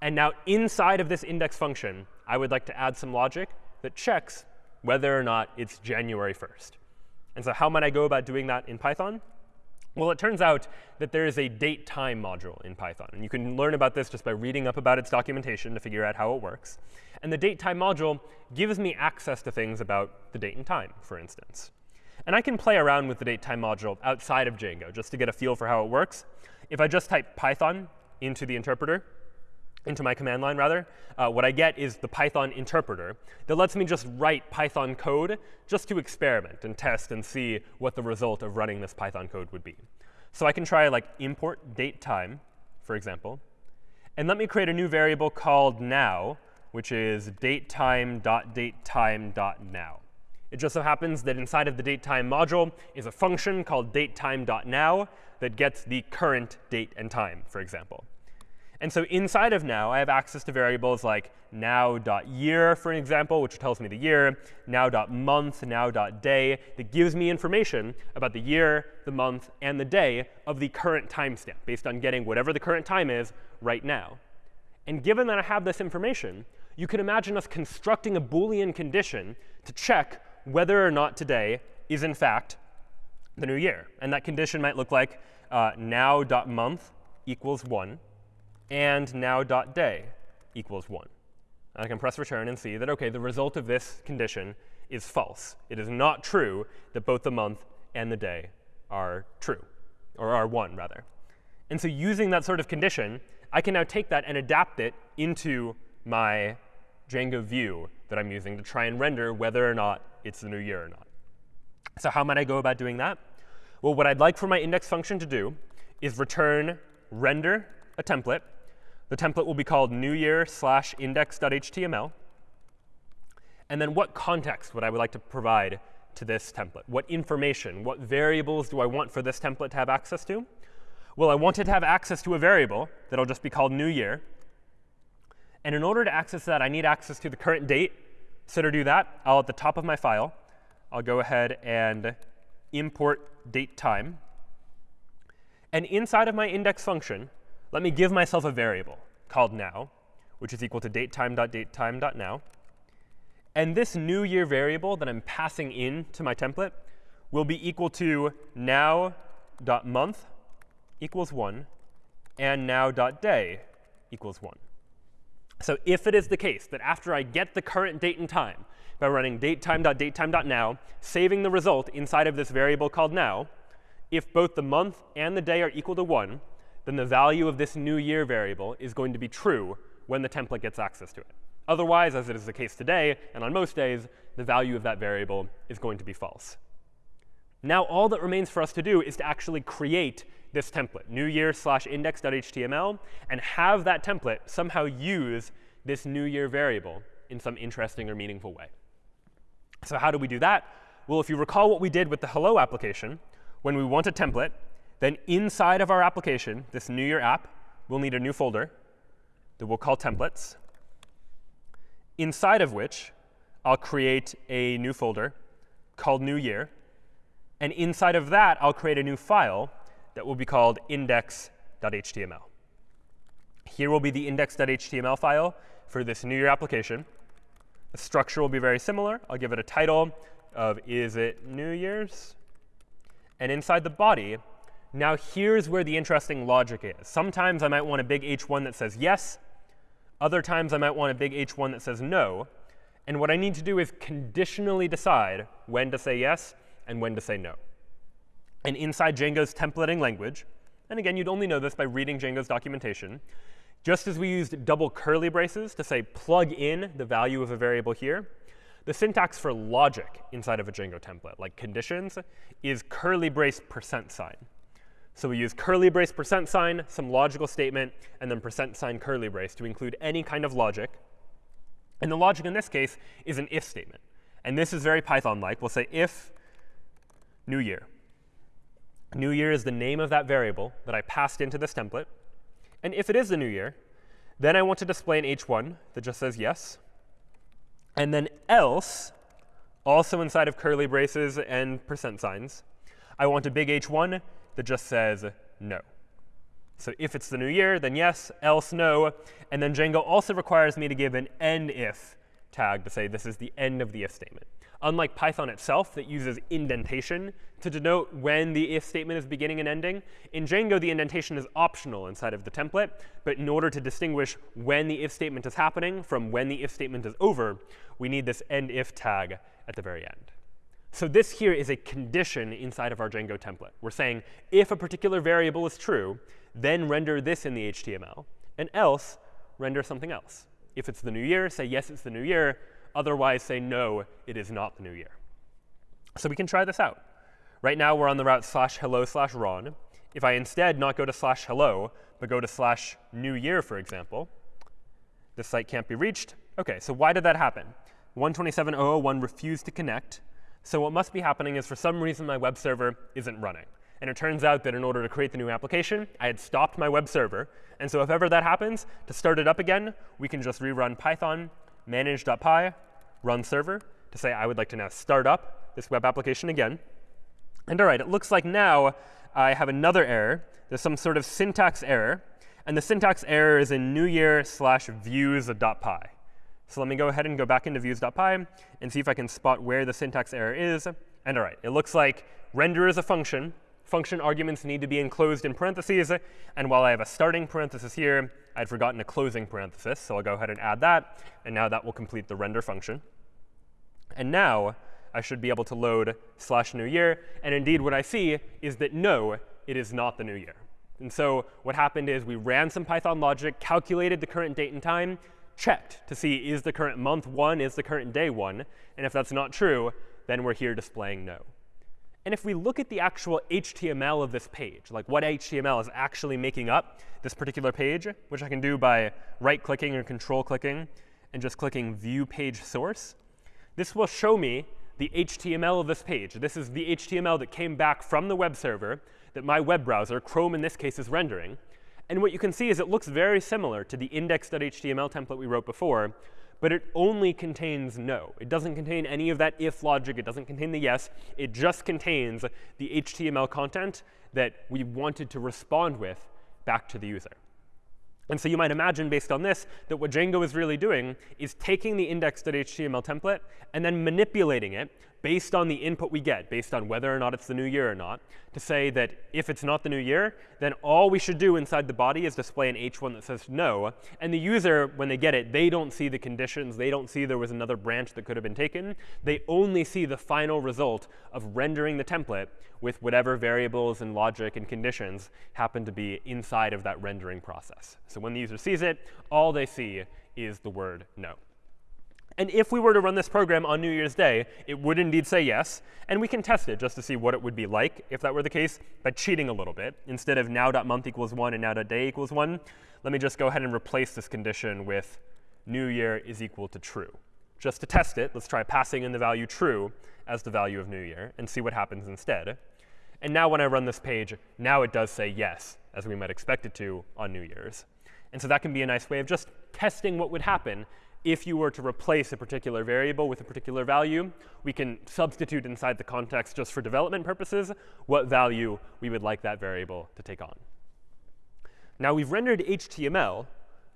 and now inside of this index function, I would like to add some logic that checks whether or not it's January 1st. And so how might I go about doing that in Python? Well, it turns out that there is a date time module in Python. And you can learn about this just by reading up about its documentation to figure out how it works. And the date time module gives me access to things about the date and time, for instance. And I can play around with the date time module outside of Django just to get a feel for how it works. If I just type Python into the interpreter, into my command line rather, uh, what I get is the Python interpreter that lets me just write Python code just to experiment and test and see what the result of running this Python code would be. So I can try like import date time, for example, and let me create a new variable called now which is datetime.datetime.now. It just so happens that inside of the datetime module is a function called datetime.now that gets the current date and time, for example. And so inside of now, I have access to variables like now.year, for an example, which tells me the year, now.month, now.day, that gives me information about the year, the month, and the day of the current timestamp, based on getting whatever the current time is right now. And given that I have this information, you can imagine us constructing a Boolean condition to check whether or not today is, in fact, the new year. And that condition might look like uh, now.month equals 1 and now.day equals 1. And I can press return and see that, OK, the result of this condition is false. It is not true that both the month and the day are true, or are 1, rather. And so using that sort of condition, I can now take that and adapt it into my Django view that I'm using to try and render whether or not it's the new year or not. So how might I go about doing that? Well, what I'd like for my index function to do is return render a template the template will be called new year slash index.html. And then what context would I would like to provide to this template? What information, what variables do I want for this template to have access to? Well, I want it to have access to a variable that'll just be called new year. And in order to access that, I need access to the current date. So to do that, I'll at the top of my file, I'll go ahead and import date time. And inside of my index function, let me give myself a variable called now, which is equal to datetime.datetime.now. And this new year variable that I'm passing in to my template will be equal to now.month equals 1 and now.day equals 1. So if it is the case that after I get the current date and time by running datetime.datetime.now, saving the result inside of this variable called now, if both the month and the day are equal to 1, then the value of this new year variable is going to be true when the template gets access to it. Otherwise, as it is the case today, and on most days, the value of that variable is going to be false. Now all that remains for us to do is to actually create this template, new year slash index.html, and have that template somehow use this new year variable in some interesting or meaningful way. So how do we do that? Well, if you recall what we did with the hello application, when we want a template, then inside of our application, this new year app, we'll need a new folder that we'll call templates, inside of which I'll create a new folder called new year. And inside of that, I'll create a new file that will be called index.html. Here will be the index.html file for this new year application. The structure will be very similar. I'll give it a title of is it New Year's? And inside the body, now here's where the interesting logic is. Sometimes I might want a big h1 that says yes. Other times I might want a big h1 that says no. And what I need to do is conditionally decide when to say yes and when to say no. And inside Django's templating language, and again, you'd only know this by reading Django's documentation, just as we used double curly braces to say plug in the value of a variable here, the syntax for logic inside of a Django template, like conditions, is curly brace percent sign. So we use curly brace percent sign, some logical statement, and then percent sign curly brace to include any kind of logic. And the logic in this case is an if statement. And this is very Python-like. We'll say if new year. New year is the name of that variable that I passed into this template. And if it is the new year, then I want to display an h1 that just says yes. And then else, also inside of curly braces and percent signs, I want a big h1 that just says no. So if it's the new year, then yes, else no. And then Django also requires me to give an end if tag to say this is the end of the if statement. Unlike Python itself that uses indentation to denote when the if statement is beginning and ending, in Django the indentation is optional inside of the template. But in order to distinguish when the if statement is happening from when the if statement is over, we need this end if tag at the very end. So this here is a condition inside of our Django template. We're saying if a particular variable is true, then render this in the HTML, and else render something else. If it's the new year, say yes, it's the new year. Otherwise, say no, it is not the new year. So we can try this out. Right now, we're on the route slash hello slash Ron. If I instead not go to slash hello, but go to slash new year, for example, this site can't be reached. OK, so why did that happen? 127.001 refused to connect. So what must be happening is for some reason my web server isn't running. And it turns out that in order to create the new application, I had stopped my web server. And so if ever that happens, to start it up again, we can just rerun python manage.py run server to say I would like to now start up this web application again. And all right, it looks like now I have another error. There's some sort of syntax error. And the syntax error is in new year slash views.py. So let me go ahead and go back into views.py and see if I can spot where the syntax error is. And all right, it looks like render is a function. Function arguments need to be enclosed in parentheses. And while I have a starting parenthesis here, I'd forgotten a closing parenthesis. So I'll go ahead and add that. And now that will complete the render function. And now I should be able to load slash new year. And indeed, what I see is that no, it is not the new year. And so what happened is we ran some Python logic, calculated the current date and time, checked to see is the current month 1, is the current day 1. And if that's not true, then we're here displaying no. And if we look at the actual HTML of this page, like what HTML is actually making up this particular page, which I can do by right-clicking or control-clicking and just clicking View Page Source, this will show me the HTML of this page. This is the HTML that came back from the web server that my web browser, Chrome in this case, is rendering. And what you can see is it looks very similar to the index.html template we wrote before, but it only contains no. It doesn't contain any of that if logic. It doesn't contain the yes. It just contains the HTML content that we wanted to respond with back to the user. And so you might imagine, based on this, that what Django is really doing is taking the index.html template and then manipulating it based on the input we get, based on whether or not it's the new year or not, to say that if it's not the new year, then all we should do inside the body is display an h1 that says no. And the user, when they get it, they don't see the conditions. They don't see there was another branch that could have been taken. They only see the final result of rendering the template with whatever variables and logic and conditions happen to be inside of that rendering process. So when the user sees it, all they see is the word no. And if we were to run this program on New Year's Day, it would indeed say yes. And we can test it just to see what it would be like if that were the case by cheating a little bit. Instead of now.month equals 1 and now.day equals 1, let me just go ahead and replace this condition with new year is equal to true. Just to test it, let's try passing in the value true as the value of new year and see what happens instead. And now when I run this page, now it does say yes, as we might expect it to on New Year's. And so that can be a nice way of just testing what would happen if you were to replace a particular variable with a particular value, we can substitute inside the context just for development purposes what value we would like that variable to take on. Now we've rendered HTML,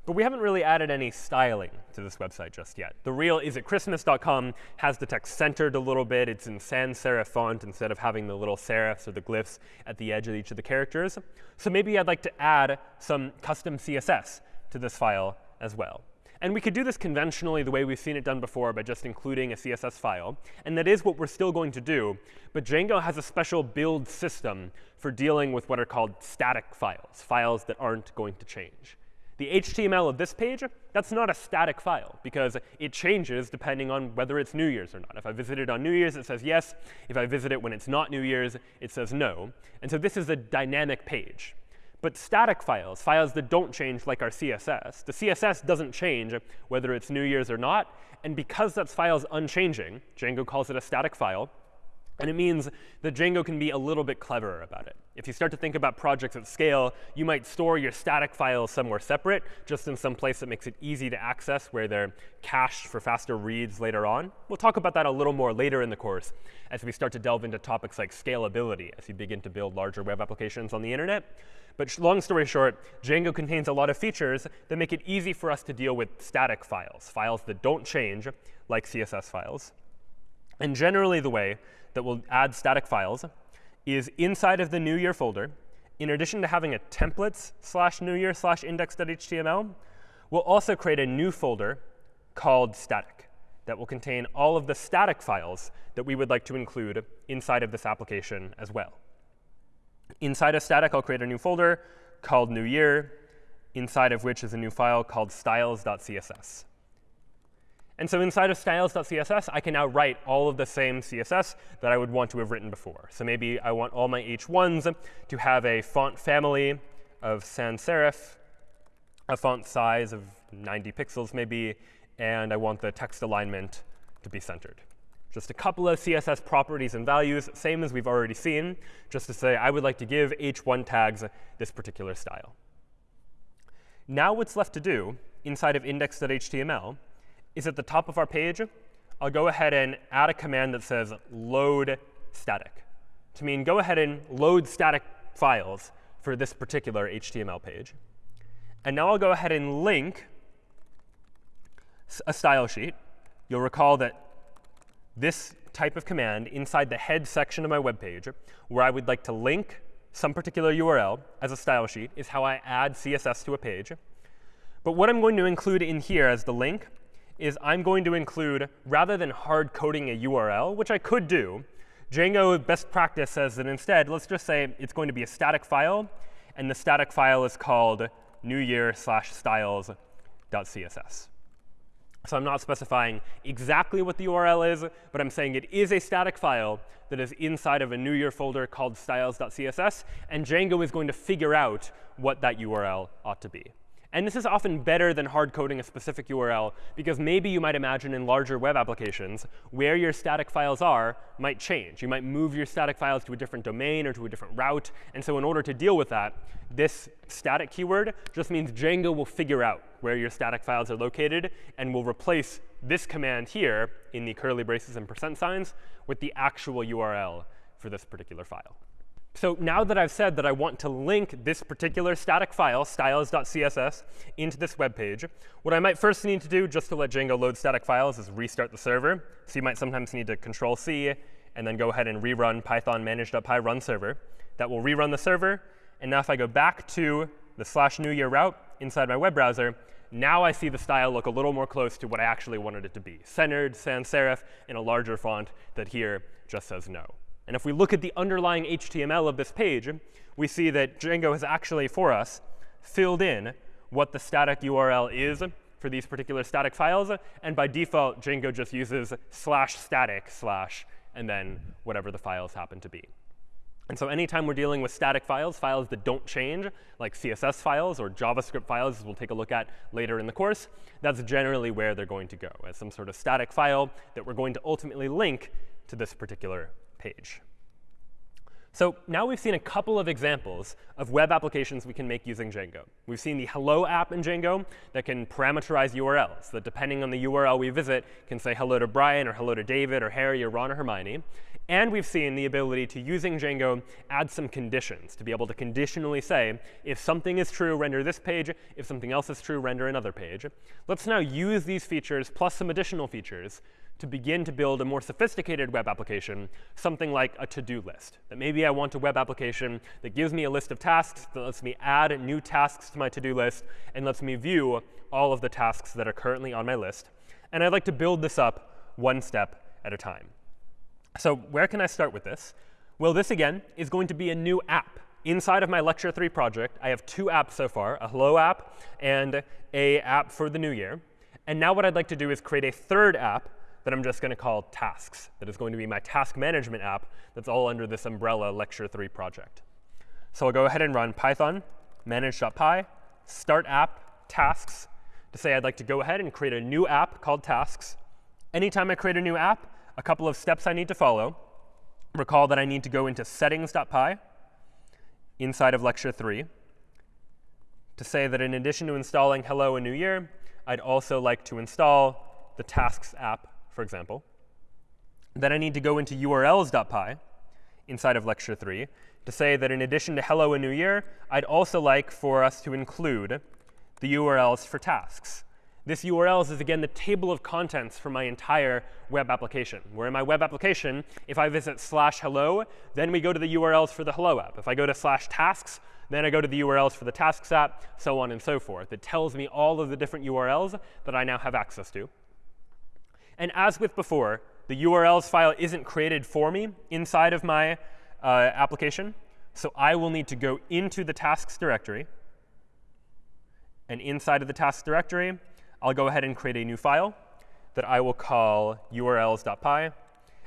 but we haven't really added any styling to this website just yet. The real isitchristmas.com has the text centered a little bit. It's in sans serif font instead of having the little serifs or the glyphs at the edge of each of the characters. So maybe I'd like to add some custom CSS to this file as well. And we could do this conventionally the way we've seen it done before by just including a CSS file. And that is what we're still going to do. But Django has a special build system for dealing with what are called static files, files that aren't going to change. The HTML of this page, that's not a static file, because it changes depending on whether it's New Year's or not. If I visit it on New Year's, it says yes. If I visit it when it's not New Year's, it says no. And so this is a dynamic page. But static files, files that don't change like our CSS, the CSS doesn't change whether it's New Year's or not. And because that file is unchanging, Django calls it a static file. And it means that Django can be a little bit cleverer about it. If you start to think about projects at scale, you might store your static files somewhere separate, just in some place that makes it easy to access, where they're cached for faster reads later on. We'll talk about that a little more later in the course as we start to delve into topics like scalability as you begin to build larger web applications on the internet. But long story short, Django contains a lot of features that make it easy for us to deal with static files, files that don't change, like CSS files. And generally, the way that we'll add static files is inside of the new year folder, in addition to having a templates slash new year slash index.html, we'll also create a new folder called static that will contain all of the static files that we would like to include inside of this application as well. Inside of static, I'll create a new folder called new year, inside of which is a new file called styles.css. And so inside of styles.css, I can now write all of the same CSS that I would want to have written before. So maybe I want all my h1s to have a font family of sans serif, a font size of 90 pixels maybe, and I want the text alignment to be centered. Just a couple of CSS properties and values, same as we've already seen, just to say I would like to give h1 tags this particular style. Now what's left to do inside of index.html is at the top of our page, I'll go ahead and add a command that says load static to mean go ahead and load static files for this particular HTML page. And now I'll go ahead and link a style sheet. You'll recall that this type of command inside the head section of my web page, where I would like to link some particular URL as a style sheet, is how I add CSS to a page. But what I'm going to include in here as the link is I'm going to include, rather than hard coding a URL, which I could do, Django best practice says that instead, let's just say it's going to be a static file, and the static file is called new year slash styles.css. So I'm not specifying exactly what the URL is, but I'm saying it is a static file that is inside of a new year folder called styles.css, and Django is going to figure out what that URL ought to be. And this is often better than hard coding a specific URL, because maybe you might imagine in larger web applications where your static files are might change. You might move your static files to a different domain or to a different route. And so in order to deal with that, this static keyword just means Django will figure out where your static files are located and will replace this command here in the curly braces and percent signs with the actual URL for this particular file. So now that I've said that I want to link this particular static file, styles.css, into this web page, what I might first need to do just to let Django load static files is restart the server. So you might sometimes need to control C and then go ahead and rerun python manage.py run server. That will rerun the server. And now if I go back to the slash new year route inside my web browser, now I see the style look a little more close to what I actually wanted it to be, centered, sans serif, in a larger font that here just says no. And if we look at the underlying HTML of this page, we see that Django has actually, for us, filled in what the static URL is for these particular static files. And by default, Django just uses slash static slash and then whatever the files happen to be. And so anytime we're dealing with static files, files that don't change, like CSS files or JavaScript files, as we'll take a look at later in the course, that's generally where they're going to go, as some sort of static file that we're going to ultimately link to this particular page. So now we've seen a couple of examples of web applications we can make using Django. We've seen the hello app in Django that can parameterize URLs, that depending on the URL we visit can say hello to Brian or hello to David or Harry or Ron or Hermione. And we've seen the ability to, using Django, add some conditions to be able to conditionally say, if something is true, render this page. If something else is true, render another page. Let's now use these features plus some additional features to begin to build a more sophisticated web application, something like a to-do list. That maybe I want a web application that gives me a list of tasks, that lets me add new tasks to my to-do list, and lets me view all of the tasks that are currently on my list. And I'd like to build this up one step at a time. So where can I start with this? Well, this, again, is going to be a new app. Inside of my Lecture 3 project, I have two apps so far, a Hello app and a app for the new year. And now what I'd like to do is create a third app that I'm just going to call tasks. That is going to be my task management app that's all under this umbrella Lecture 3 project. So I'll go ahead and run python manage.py start app tasks to say I'd like to go ahead and create a new app called tasks. Anytime I create a new app, a couple of steps I need to follow. Recall that I need to go into settings.py inside of Lecture 3 to say that in addition to installing Hello and New Year, I'd also like to install the Tasks app for example. Then I need to go into urls.py inside of lecture 3 to say that in addition to hello and new year, I'd also like for us to include the URLs for tasks. This URLs is, again, the table of contents for my entire web application. Where in my web application, if I visit slash hello, then we go to the URLs for the hello app. If I go to slash tasks, then I go to the URLs for the tasks app, so on and so forth. It tells me all of the different URLs that I now have access to. And as with before, the URLs file isn't created for me inside of my uh, application. So I will need to go into the tasks directory. And inside of the tasks directory, I'll go ahead and create a new file that I will call urls.py.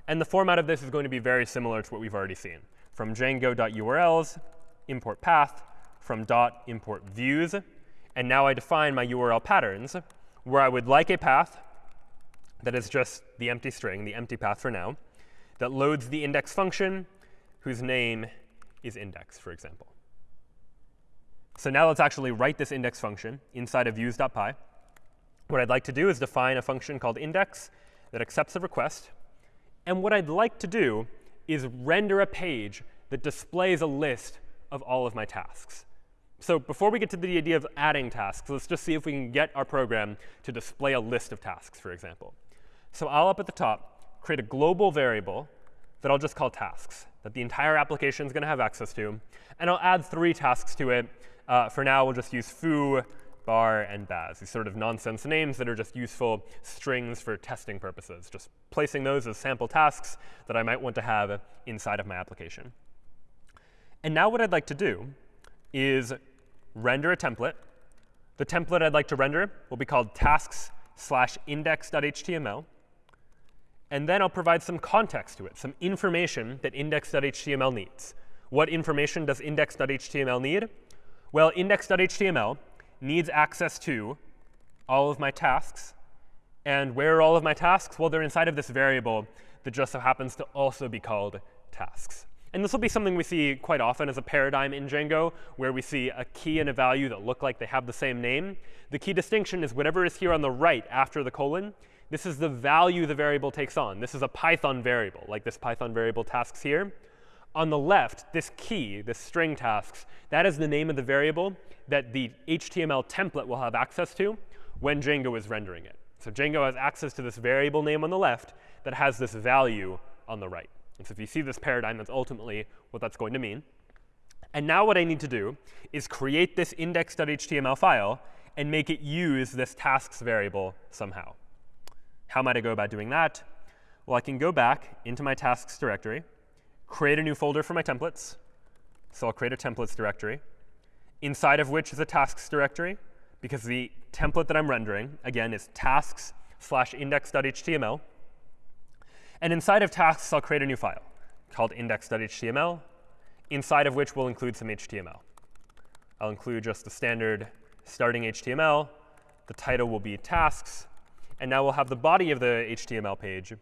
And the format of this is going to be very similar to what we've already seen. From django.urls, import path, from dot import views. And now I define my URL patterns, where I would like a path that is just the empty string, the empty path for now, that loads the index function whose name is index, for example. So now let's actually write this index function inside of views.py. What I'd like to do is define a function called index that accepts a request. And what I'd like to do is render a page that displays a list of all of my tasks. So before we get to the idea of adding tasks, let's just see if we can get our program to display a list of tasks, for example. So I'll up at the top create a global variable that I'll just call tasks, that the entire application is going to have access to. And I'll add three tasks to it. Uh, for now, we'll just use foo, bar, and baz, these sort of nonsense names that are just useful strings for testing purposes, just placing those as sample tasks that I might want to have inside of my application. And now what I'd like to do is render a template. The template I'd like to render will be called tasks slash index.html. And then I'll provide some context to it, some information that index.html needs. What information does index.html need? Well, index.html needs access to all of my tasks. And where are all of my tasks? Well, they're inside of this variable that just so happens to also be called tasks. And this will be something we see quite often as a paradigm in Django, where we see a key and a value that look like they have the same name. The key distinction is whatever is here on the right after the colon, this is the value the variable takes on. This is a Python variable, like this Python variable tasks here. On the left, this key, this string tasks, that is the name of the variable that the HTML template will have access to when Django is rendering it. So Django has access to this variable name on the left that has this value on the right. And so if you see this paradigm, that's ultimately what that's going to mean. And now what I need to do is create this index.html file and make it use this tasks variable somehow. How might I go about doing that? Well, I can go back into my tasks directory, create a new folder for my templates. So I'll create a templates directory, inside of which is a tasks directory, because the template that I'm rendering, again, is tasks slash index.html. And inside of tasks, I'll create a new file called index.html, inside of which we'll include some HTML. I'll include just the standard starting HTML. The title will be tasks. And now we'll have the body of the HTML page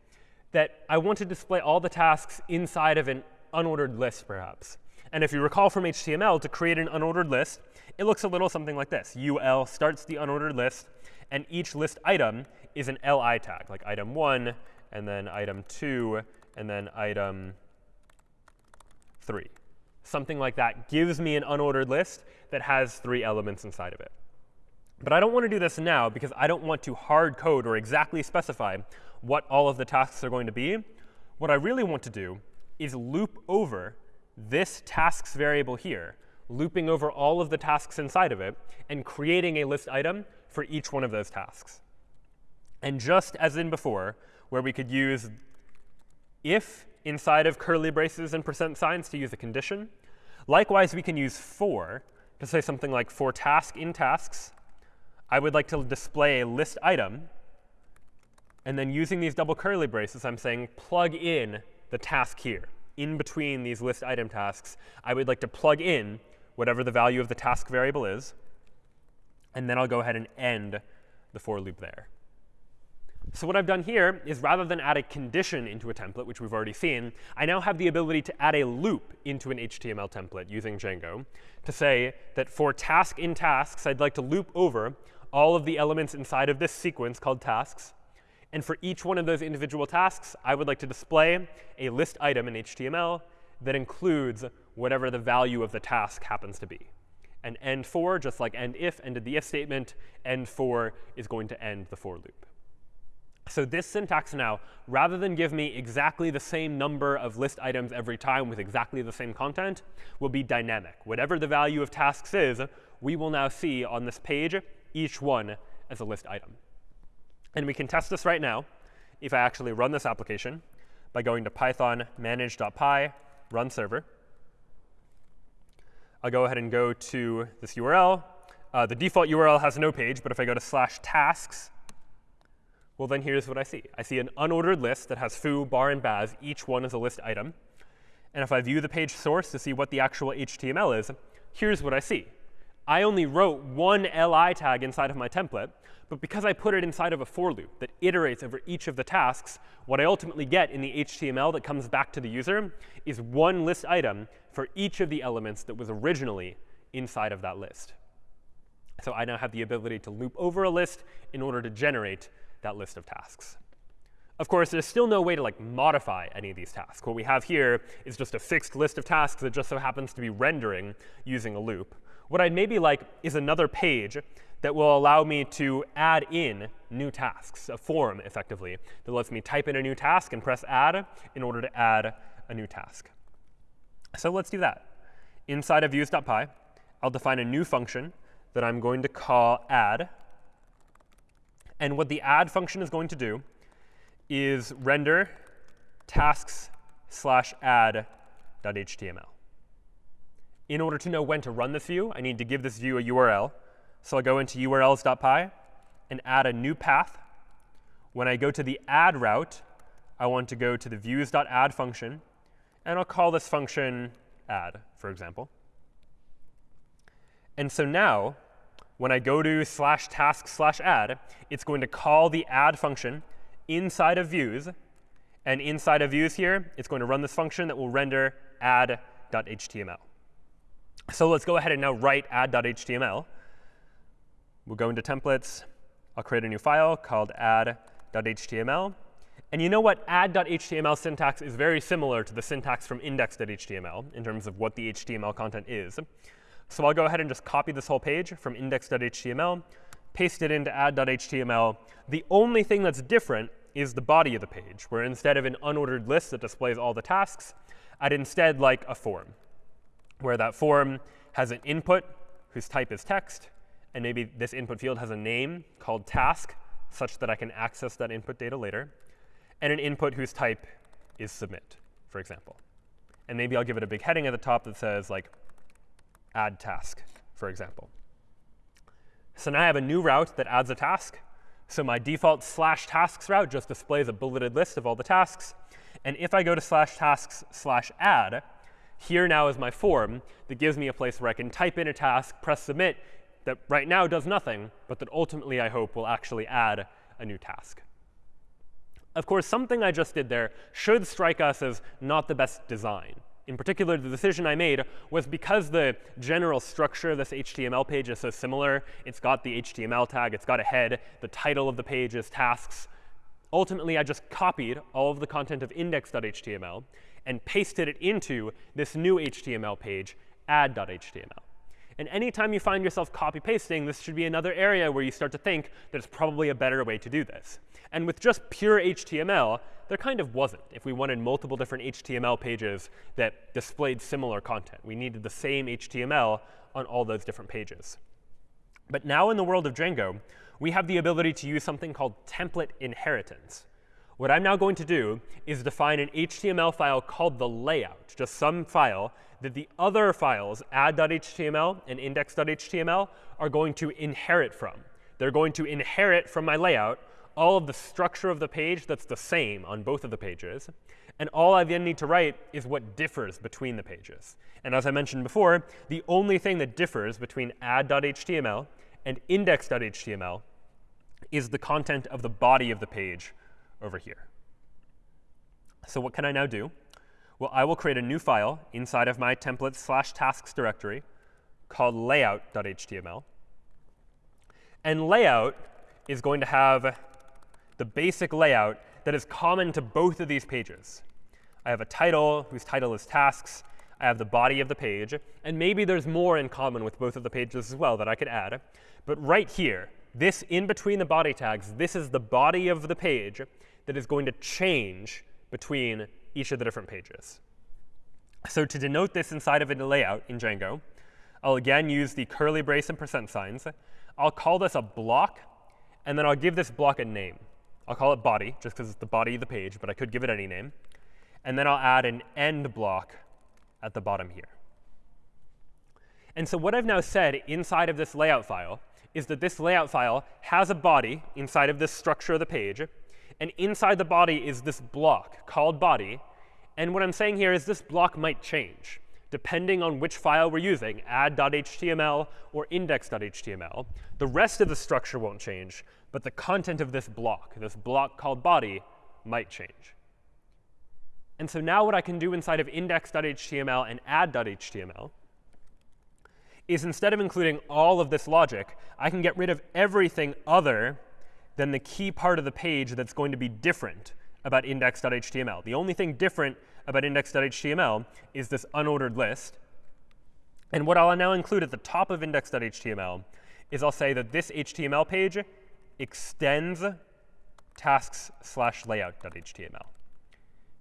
that I want to display all the tasks inside of an unordered list, perhaps. And if you recall from HTML, to create an unordered list, it looks a little something like this. UL starts the unordered list, and each list item is an li tag, like item 1, and then item 2, and then item 3. Something like that gives me an unordered list that has three elements inside of it. But I don't want to do this now because I don't want to hard code or exactly specify what all of the tasks are going to be. What I really want to do is loop over this tasks variable here, looping over all of the tasks inside of it, and creating a list item for each one of those tasks. And just as in before, where we could use if inside of curly braces and percent signs to use a condition, likewise, we can use for to say something like for task in tasks I would like to display a list item. And then using these double curly braces, I'm saying plug in the task here. In between these list item tasks, I would like to plug in whatever the value of the task variable is. And then I'll go ahead and end the for loop there. So what I've done here is rather than add a condition into a template, which we've already seen, I now have the ability to add a loop into an HTML template using Django to say that for task in tasks, I'd like to loop over all of the elements inside of this sequence called tasks. And for each one of those individual tasks, I would like to display a list item in HTML that includes whatever the value of the task happens to be. And end for, just like end if ended the if statement, end for is going to end the for loop. So this syntax now, rather than give me exactly the same number of list items every time with exactly the same content, will be dynamic. Whatever the value of tasks is, we will now see on this page each one as a list item. And we can test this right now if I actually run this application by going to python manage.py run server. I'll go ahead and go to this URL. Uh, the default URL has no page, but if I go to slash tasks, well, then here's what I see. I see an unordered list that has foo, bar, and baz. Each one is a list item. And if I view the page source to see what the actual HTML is, here's what I see I only wrote one li tag inside of my template, but because I put it inside of a for loop that iterates over each of the tasks, what I ultimately get in the HTML that comes back to the user is one list item for each of the elements that was originally inside of that list. So I now have the ability to loop over a list in order to generate that list of tasks. Of course, there's still no way to like modify any of these tasks. What we have here is just a fixed list of tasks that just so happens to be rendering using a loop. What I'd maybe like is another page that will allow me to add in new tasks, a form, effectively, that lets me type in a new task and press add in order to add a new task. So let's do that. Inside of views.py, I'll define a new function that I'm going to call add. And what the add function is going to do is render tasks slash add.html. In order to know when to run this view, I need to give this view a URL. So I'll go into urls.py and add a new path. When I go to the add route, I want to go to the views.add function. And I'll call this function add, for example. And so now, when I go to slash task slash add, it's going to call the add function inside of views. And inside of views here, it's going to run this function that will render add.html. So let's go ahead and now write add.html. We'll go into templates. I'll create a new file called add.html. And you know what? Add.html syntax is very similar to the syntax from index.html in terms of what the HTML content is. So I'll go ahead and just copy this whole page from index.html, paste it into add.html. The only thing that's different is the body of the page, where instead of an unordered list that displays all the tasks, I'd instead like a form, where that form has an input whose type is text, and maybe this input field has a name called task, such that I can access that input data later, and an input whose type is submit, for example. And maybe I'll give it a big heading at the top that says, like, add task, for example. So now I have a new route that adds a task. So my default slash tasks route just displays a bulleted list of all the tasks. And if I go to slash tasks slash add, here now is my form that gives me a place where I can type in a task, press submit, that right now does nothing, but that ultimately I hope will actually add a new task. Of course, something I just did there should strike us as not the best design. In particular, the decision I made was because the general structure of this HTML page is so similar. It's got the HTML tag. It's got a head. The title of the page is tasks. Ultimately, I just copied all of the content of index.html and pasted it into this new HTML page, add.html. And anytime you find yourself copy pasting, this should be another area where you start to think that it's probably a better way to do this. And with just pure HTML, there kind of wasn't. If we wanted multiple different HTML pages that displayed similar content, we needed the same HTML on all those different pages. But now in the world of Django, we have the ability to use something called template inheritance. What I'm now going to do is define an HTML file called the layout, just some file that the other files, add.html and index.html, are going to inherit from. They're going to inherit from my layout all of the structure of the page that's the same on both of the pages. And all I then need to write is what differs between the pages. And as I mentioned before, the only thing that differs between add.html and index.html is the content of the body of the page over here. So what can I now do? Well, I will create a new file inside of my templates slash tasks directory called layout.html. And layout is going to have the basic layout that is common to both of these pages. I have a title whose title is tasks. I have the body of the page. And maybe there's more in common with both of the pages as well that I could add. But right here, this in between the body tags, this is the body of the page that is going to change between each of the different pages. So to denote this inside of a layout in Django, I'll again use the curly brace and percent signs. I'll call this a block, and then I'll give this block a name. I'll call it body, just because it's the body of the page, but I could give it any name. And then I'll add an end block at the bottom here. And so what I've now said inside of this layout file is that this layout file has a body inside of this structure of the page. And inside the body is this block called body. And what I'm saying here is this block might change. Depending on which file we're using, add.html or index.html, the rest of the structure won't change, but the content of this block, this block called body, might change. And so now what I can do inside of index.html and add.html is instead of including all of this logic, I can get rid of everything other than the key part of the page that's going to be different about index.html. The only thing different about index.html is this unordered list. And what I'll now include at the top of index.html is I'll say that this HTML page extends tasks slash layout.html.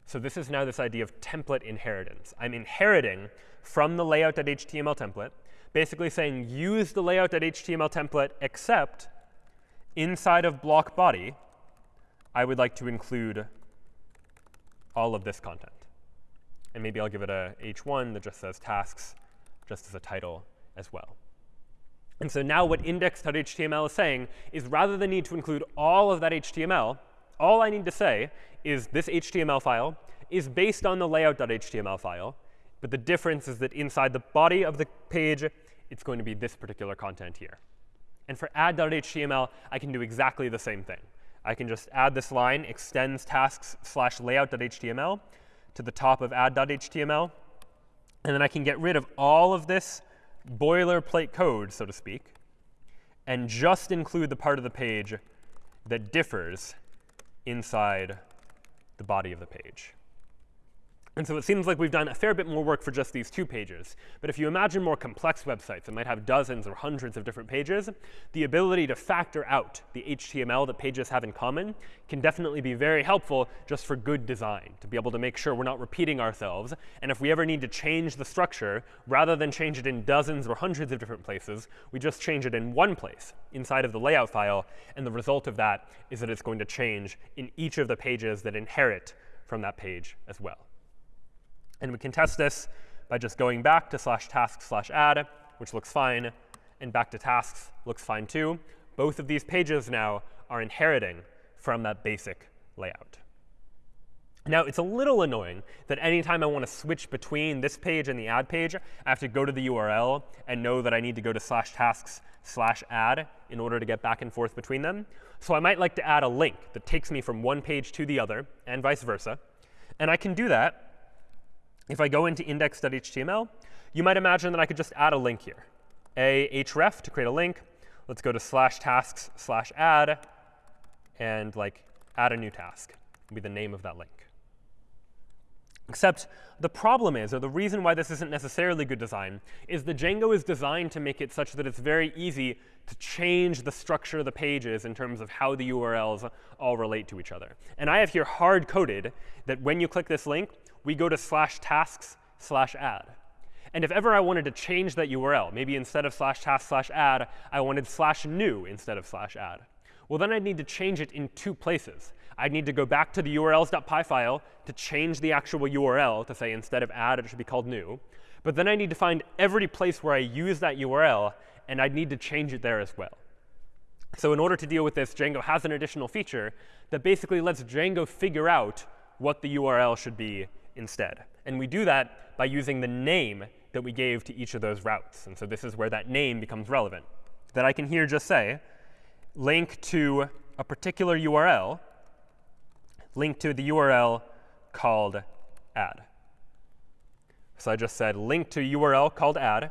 So this is now this idea of template inheritance. I'm inheriting from the layout.html template, basically saying use the layout.html template except inside of block body, I would like to include all of this content. And maybe I'll give it a h1 that just says tasks, just as a title as well. And so now what index.html is saying is rather than need to include all of that HTML, all I need to say is this HTML file is based on the layout.html file. But the difference is that inside the body of the page, it's going to be this particular content here. And for add.html, I can do exactly the same thing. I can just add this line, extends tasks slash layout.html to the top of add.html. And then I can get rid of all of this boilerplate code, so to speak, and just include the part of the page that differs inside the body of the page. And so it seems like we've done a fair bit more work for just these two pages. But if you imagine more complex websites that might have dozens or hundreds of different pages, the ability to factor out the HTML that pages have in common can definitely be very helpful just for good design, to be able to make sure we're not repeating ourselves. And if we ever need to change the structure, rather than change it in dozens or hundreds of different places, we just change it in one place inside of the layout file. And the result of that is that it's going to change in each of the pages that inherit from that page as well. And we can test this by just going back to slash task slash add, which looks fine, and back to tasks looks fine too. Both of these pages now are inheriting from that basic layout. Now, it's a little annoying that anytime I want to switch between this page and the add page, I have to go to the URL and know that I need to go to slash tasks slash add in order to get back and forth between them. So I might like to add a link that takes me from one page to the other, and vice versa. And I can do that if I go into index.html, you might imagine that I could just add a link here. A href to create a link. Let's go to slash tasks slash add and like add a new task. Be the name of that link. Except the problem is, or the reason why this isn't necessarily good design, is the Django is designed to make it such that it's very easy to change the structure of the pages in terms of how the URLs all relate to each other. And I have here hard-coded that when you click this link, we go to slash tasks slash add. And if ever I wanted to change that URL, maybe instead of slash task slash add, I wanted slash new instead of slash add, well, then I'd need to change it in two places. I'd need to go back to the urls.py file to change the actual URL to say instead of add, it should be called new. But then I need to find every place where I use that URL, and I'd need to change it there as well. So in order to deal with this, Django has an additional feature that basically lets Django figure out what the URL should be instead. And we do that by using the name that we gave to each of those routes. And so this is where that name becomes relevant. That I can here just say, link to a particular URL, link to the URL called add. So I just said link to URL called add.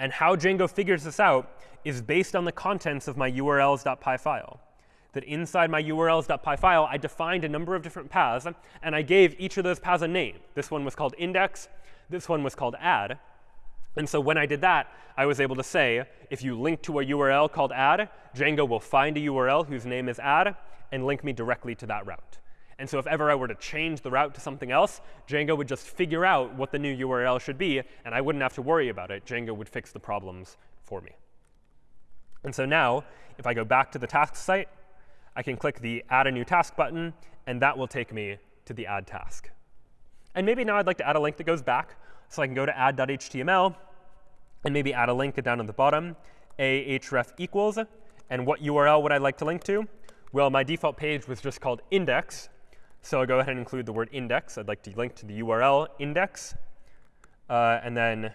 And how Django figures this out is based on the contents of my urls.py file that inside my urls.py file, I defined a number of different paths, and I gave each of those paths a name. This one was called index. This one was called add. And so when I did that, I was able to say, if you link to a URL called add, Django will find a URL whose name is add and link me directly to that route. And so if ever I were to change the route to something else, Django would just figure out what the new URL should be, and I wouldn't have to worry about it. Django would fix the problems for me. And so now, if I go back to the task site, I can click the Add a New Task button, and that will take me to the Add task. And maybe now I'd like to add a link that goes back. So I can go to add.html and maybe add a link down at the bottom, ahref equals. And what URL would I like to link to? Well, my default page was just called index. So I'll go ahead and include the word index. I'd like to link to the URL index. uh, and then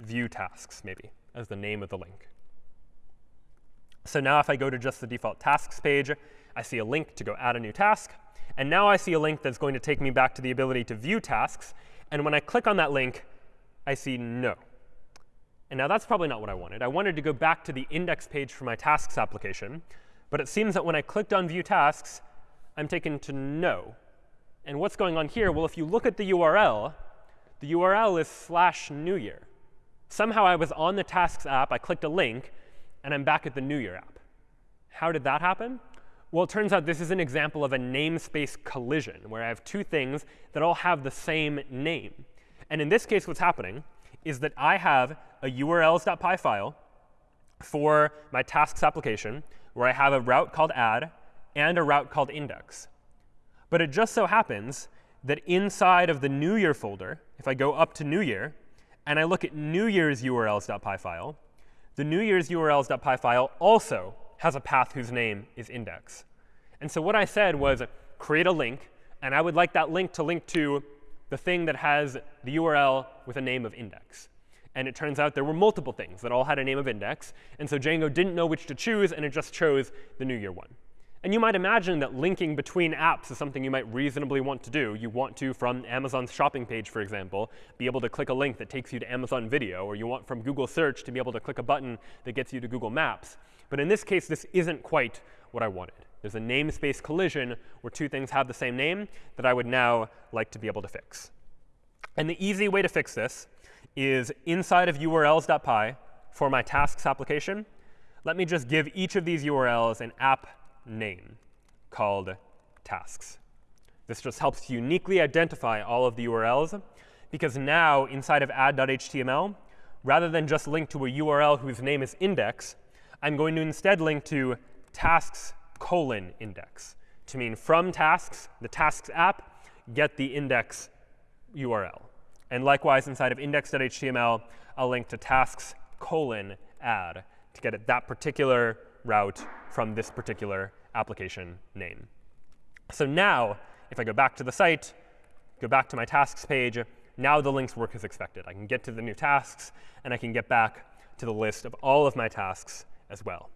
view tasks, maybe, as the name of the link. So now if I go to just the default tasks page, I see a link to go add a new task. And now I see a link that's going to take me back to the ability to view tasks. And when I click on that link, I see no. And now that's probably not what I wanted. I wanted to go back to the index page for my tasks application. But it seems that when I clicked on view tasks, I'm taken to no. And what's going on here? Well, if you look at the URL, the URL is slash new year. Somehow I was on the tasks app, I clicked a link, and I'm back at the new year app. How did that happen? Well, it turns out this is an example of a namespace collision, where I have two things that all have the same name. And in this case, what's happening is that I have a urls.py file for my tasks application, where I have a route called add and a route called index. But it just so happens that inside of the New Year folder, if I go up to New Year, and I look at New Year's urls.py file, the New Year's urls.py file also has a path whose name is index. And so what I said was create a link, and I would like that link to link to the thing that has the URL with a name of index. And it turns out there were multiple things that all had a name of index. And so Django didn't know which to choose, and it just chose the New Year one. And you might imagine that linking between apps is something you might reasonably want to do. You want to, from Amazon's shopping page, for example, be able to click a link that takes you to Amazon Video, or you want from Google Search to be able to click a button that gets you to Google Maps. But in this case, this isn't quite what I wanted. There's a namespace collision where two things have the same name that I would now like to be able to fix. And the easy way to fix this is inside of urls.py for my tasks application, let me just give each of these URLs an app name called tasks. This just helps uniquely identify all of the URLs, because now inside of add.html, rather than just link to a URL whose name is index, I'm going to instead link to tasks colon index to mean from tasks, the tasks app, get the index URL. And likewise, inside of index.html, I'll link to tasks colon add to get at that particular route from this particular application name. So now, if I go back to the site, go back to my tasks page, now the links work as expected. I can get to the new tasks, and I can get back to the list of all of my tasks as well.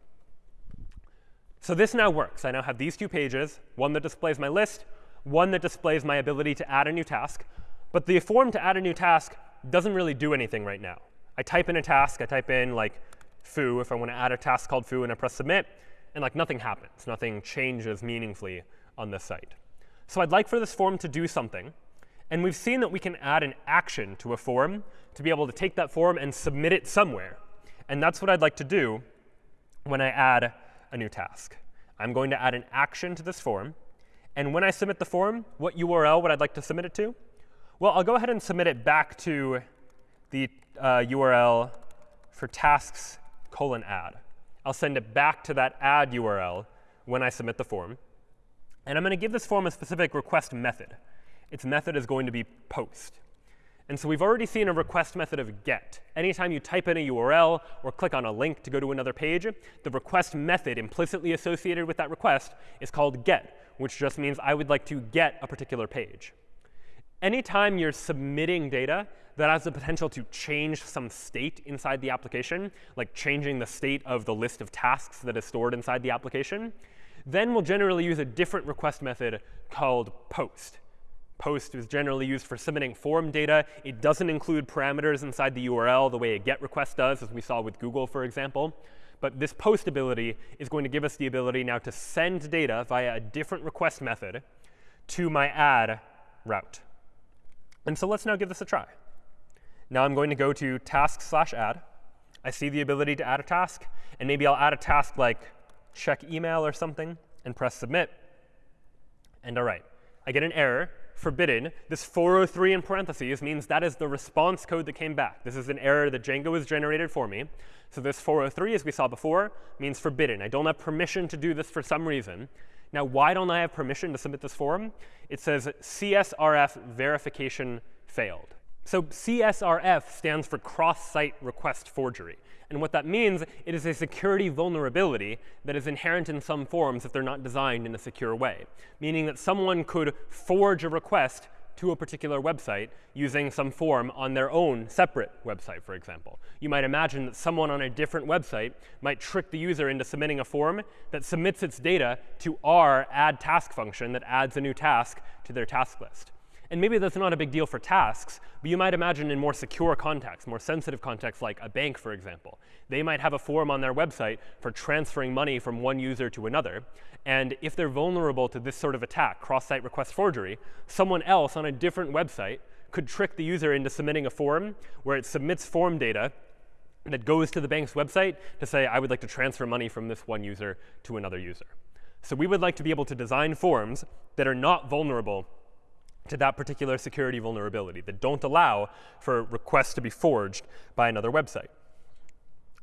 So this now works. I now have these two pages, one that displays my list, one that displays my ability to add a new task. But the form to add a new task doesn't really do anything right now. I type in a task. I type in like foo if I want to add a task called foo, and I press submit. And like nothing happens. Nothing changes meaningfully on this site. So I'd like for this form to do something. And we've seen that we can add an action to a form to be able to take that form and submit it somewhere. And that's what I'd like to do when I add a new task. I'm going to add an action to this form. And when I submit the form, what URL would I like to submit it to? Well, I'll go ahead and submit it back to the uh, URL for tasks colon add. I'll send it back to that add URL when I submit the form. And I'm going to give this form a specific request method. Its method is going to be post. And so we've already seen a request method of get. Anytime you type in a URL or click on a link to go to another page, the request method implicitly associated with that request is called get, which just means I would like to get a particular page. Anytime you're submitting data that has the potential to change some state inside the application, like changing the state of the list of tasks that is stored inside the application, then we'll generally use a different request method called post. Post is generally used for submitting form data. It doesn't include parameters inside the URL the way a GET request does, as we saw with Google, for example. But this post ability is going to give us the ability now to send data via a different request method to my add route. And so let's now give this a try. Now I'm going to go to task slash add. I see the ability to add a task. And maybe I'll add a task like check email or something and press submit. And all right, I get an error, forbidden. This 403 in parentheses means that is the response code that came back. This is an error that Django has generated for me. So this 403, as we saw before, means forbidden. I don't have permission to do this for some reason. Now, why don't I have permission to submit this form? It says CSRF verification failed. So CSRF stands for cross-site request forgery. And what that means, it is a security vulnerability that is inherent in some forms if they're not designed in a secure way, meaning that someone could forge a request to a particular website using some form on their own separate website, for example. You might imagine that someone on a different website might trick the user into submitting a form that submits its data to our add task function that adds a new task to their task list. And maybe that's not a big deal for tasks, but you might imagine in more secure contexts, more sensitive contexts like a bank, for example. They might have a form on their website for transferring money from one user to another. And if they're vulnerable to this sort of attack, cross-site request forgery, someone else on a different website could trick the user into submitting a form where it submits form data that goes to the bank's website to say, I would like to transfer money from this one user to another user. So we would like to be able to design forms that are not vulnerable to that particular security vulnerability, that don't allow for requests to be forged by another website.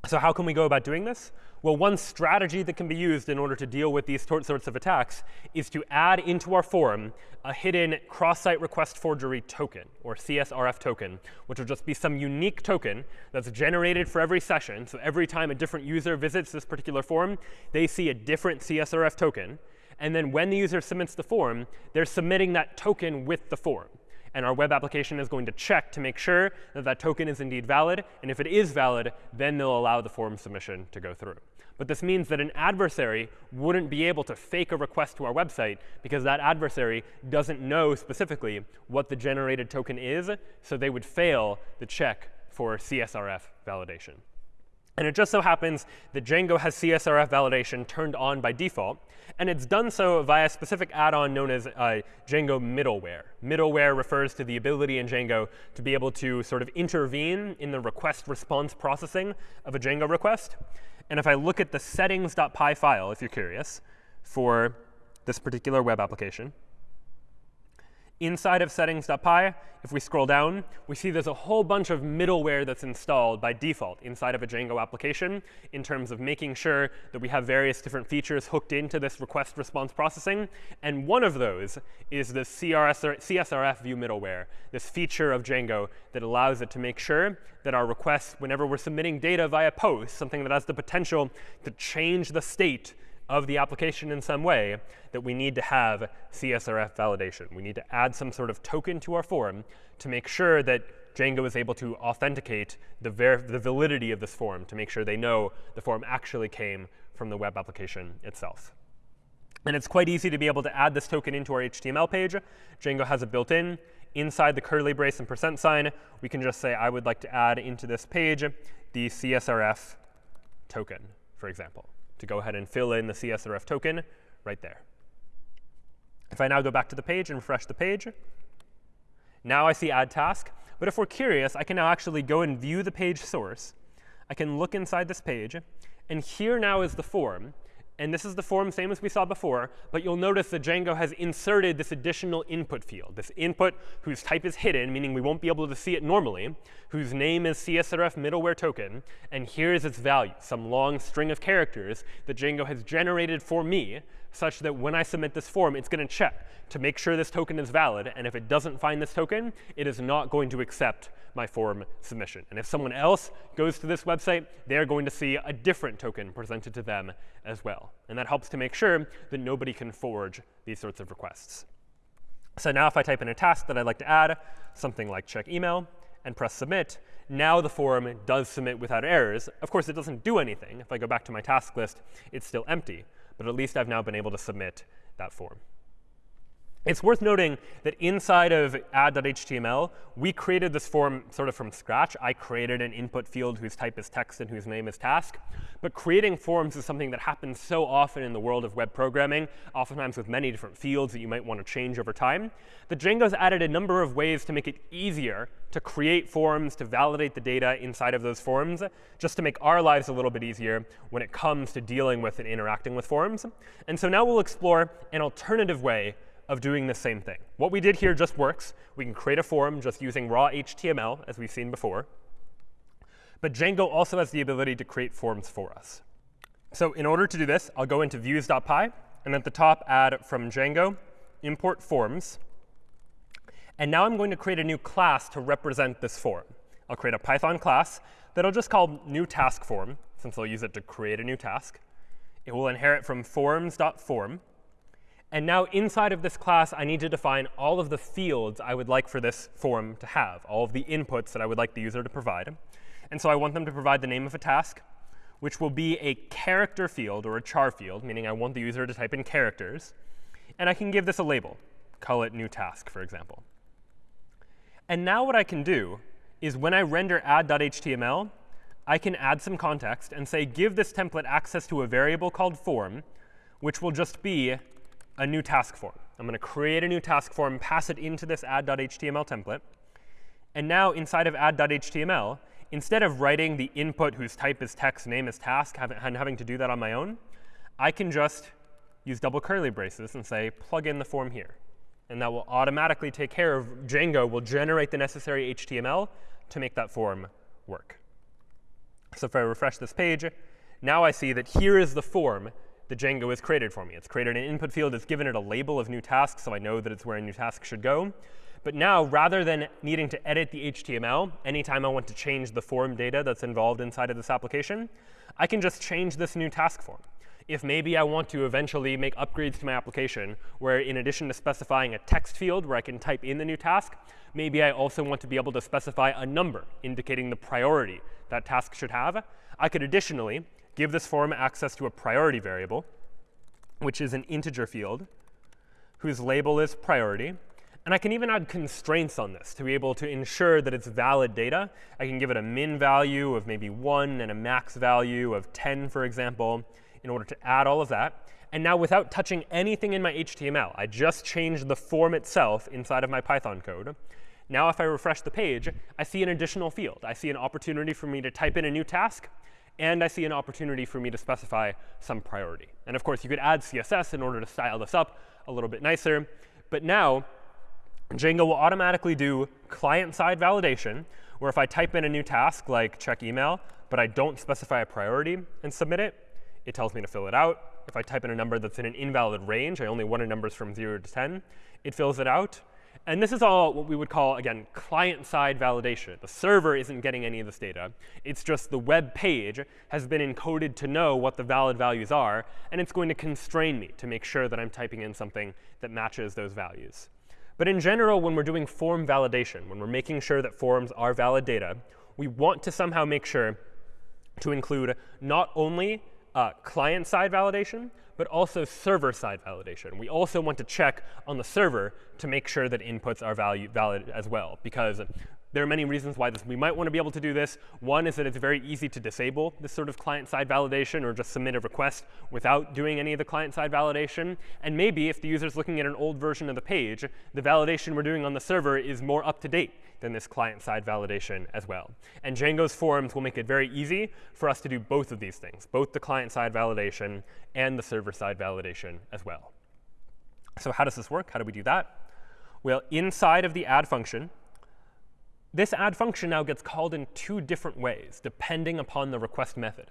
So how can we go about doing this? Well, one strategy that can be used in order to deal with these sorts of attacks is to add into our form a hidden cross-site request forgery token, or CSRF token, which will just be some unique token that's generated for every session. So every time a different user visits this particular form, they see a different CSRF token. And then when the user submits the form, they're submitting that token with the form. And our web application is going to check to make sure that that token is indeed valid. And if it is valid, then they'll allow the form submission to go through. But this means that an adversary wouldn't be able to fake a request to our website because that adversary doesn't know specifically what the generated token is. So they would fail the check for CSRF validation. And it just so happens that Django has CSRF validation turned on by default. And it's done so via a specific add-on known as uh, Django middleware. Middleware refers to the ability in Django to be able to sort of intervene in the request response processing of a Django request. And if I look at the settings.py file, if you're curious, for this particular web application, Inside of settings.py, if we scroll down, we see there's a whole bunch of middleware that's installed by default inside of a Django application in terms of making sure that we have various different features hooked into this request response processing. And one of those is the CSRF view middleware, this feature of Django that allows it to make sure that our requests, whenever we're submitting data via post, something that has the potential to change the state of the application in some way that we need to have CSRF validation. We need to add some sort of token to our form to make sure that Django is able to authenticate the, the validity of this form to make sure they know the form actually came from the web application itself. And it's quite easy to be able to add this token into our HTML page. Django has it built in. Inside the curly brace and percent sign, we can just say, I would like to add into this page the CSRF token, for example to go ahead and fill in the CSRF token right there. If I now go back to the page and refresh the page, now I see add task. But if we're curious, I can now actually go and view the page source. I can look inside this page. And here now is the form. And this is the form same as we saw before, but you'll notice that Django has inserted this additional input field, this input whose type is hidden, meaning we won't be able to see it normally, whose name is CSRF middleware token, and here's its value, some long string of characters that Django has generated for me such that when I submit this form, it's going to check to make sure this token is valid. And if it doesn't find this token, it is not going to accept my form submission. And if someone else goes to this website, they're going to see a different token presented to them as well. And that helps to make sure that nobody can forge these sorts of requests. So now if I type in a task that I'd like to add, something like check email, and press submit, now the form does submit without errors. Of course, it doesn't do anything. If I go back to my task list, it's still empty but at least I've now been able to submit that form. It's worth noting that inside of add.html, we created this form sort of from scratch. I created an input field whose type is text and whose name is task. But creating forms is something that happens so often in the world of web programming, oftentimes with many different fields that you might want to change over time, that Django's added a number of ways to make it easier to create forms, to validate the data inside of those forms, just to make our lives a little bit easier when it comes to dealing with and interacting with forms. And so now we'll explore an alternative way of doing the same thing. What we did here just works. We can create a form just using raw HTML, as we've seen before. But Django also has the ability to create forms for us. So in order to do this, I'll go into views.py, and at the top add from Django import forms. And now I'm going to create a new class to represent this form. I'll create a Python class that I'll just call new task form, since I'll use it to create a new task. It will inherit from forms.form. And now inside of this class, I need to define all of the fields I would like for this form to have, all of the inputs that I would like the user to provide. And so I want them to provide the name of a task, which will be a character field or a char field, meaning I want the user to type in characters. And I can give this a label, call it new task, for example. And now what I can do is when I render add.html, I can add some context and say, give this template access to a variable called form, which will just be a new task form. I'm going to create a new task form, pass it into this add.html template. And now inside of add.html, instead of writing the input whose type is text, name is task, and having to do that on my own, I can just use double curly braces and say, plug in the form here. And that will automatically take care of Django will generate the necessary HTML to make that form work. So if I refresh this page, now I see that here is the form that Django has created for me. It's created an input field. It's given it a label of new task, so I know that it's where a new task should go. But now, rather than needing to edit the HTML anytime I want to change the form data that's involved inside of this application, I can just change this new task form. If maybe I want to eventually make upgrades to my application, where in addition to specifying a text field where I can type in the new task, maybe I also want to be able to specify a number indicating the priority that task should have, I could additionally give this form access to a priority variable, which is an integer field whose label is priority. And I can even add constraints on this to be able to ensure that it's valid data. I can give it a min value of maybe 1 and a max value of 10, for example, in order to add all of that. And now without touching anything in my HTML, I just changed the form itself inside of my Python code. Now if I refresh the page, I see an additional field. I see an opportunity for me to type in a new task and I see an opportunity for me to specify some priority. And of course, you could add CSS in order to style this up a little bit nicer. But now, Django will automatically do client-side validation, where if I type in a new task like check email, but I don't specify a priority and submit it, it tells me to fill it out. If I type in a number that's in an invalid range, I only wanted numbers from 0 to 10, it fills it out. And this is all what we would call, again, client-side validation. The server isn't getting any of this data. It's just the web page has been encoded to know what the valid values are, and it's going to constrain me to make sure that I'm typing in something that matches those values. But in general, when we're doing form validation, when we're making sure that forms are valid data, we want to somehow make sure to include not only uh, client-side validation, but also server-side validation. We also want to check on the server to make sure that inputs are value, valid as well, because there are many reasons why this, we might want to be able to do this. One is that it's very easy to disable this sort of client-side validation or just submit a request without doing any of the client-side validation. And maybe if the user is looking at an old version of the page, the validation we're doing on the server is more up to date than this client-side validation as well. And Django's forms will make it very easy for us to do both of these things, both the client-side validation and the server-side validation as well. So how does this work? How do we do that? Well, inside of the add function, this add function now gets called in two different ways, depending upon the request method.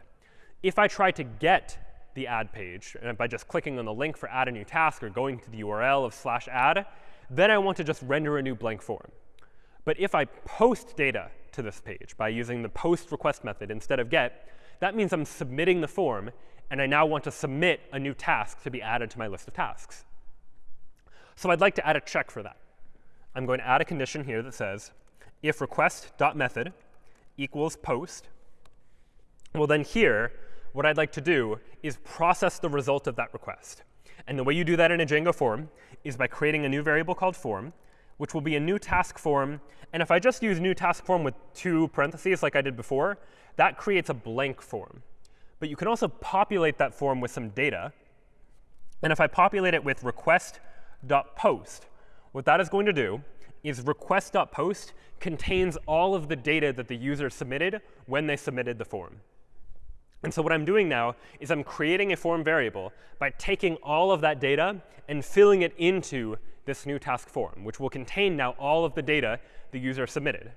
If I try to get the add page by just clicking on the link for add a new task or going to the URL of slash add, then I want to just render a new blank form. But if I post data to this page by using the post request method instead of get, that means I'm submitting the form, and I now want to submit a new task to be added to my list of tasks. So I'd like to add a check for that. I'm going to add a condition here that says if request.method equals post, well, then here, what I'd like to do is process the result of that request. And the way you do that in a Django form is by creating a new variable called form, which will be a new task form. And if I just use new task form with two parentheses like I did before, that creates a blank form. But you can also populate that form with some data. And if I populate it with request.post, what that is going to do is request.post contains all of the data that the user submitted when they submitted the form. And so what I'm doing now is I'm creating a form variable by taking all of that data and filling it into this new task form, which will contain now all of the data the user submitted.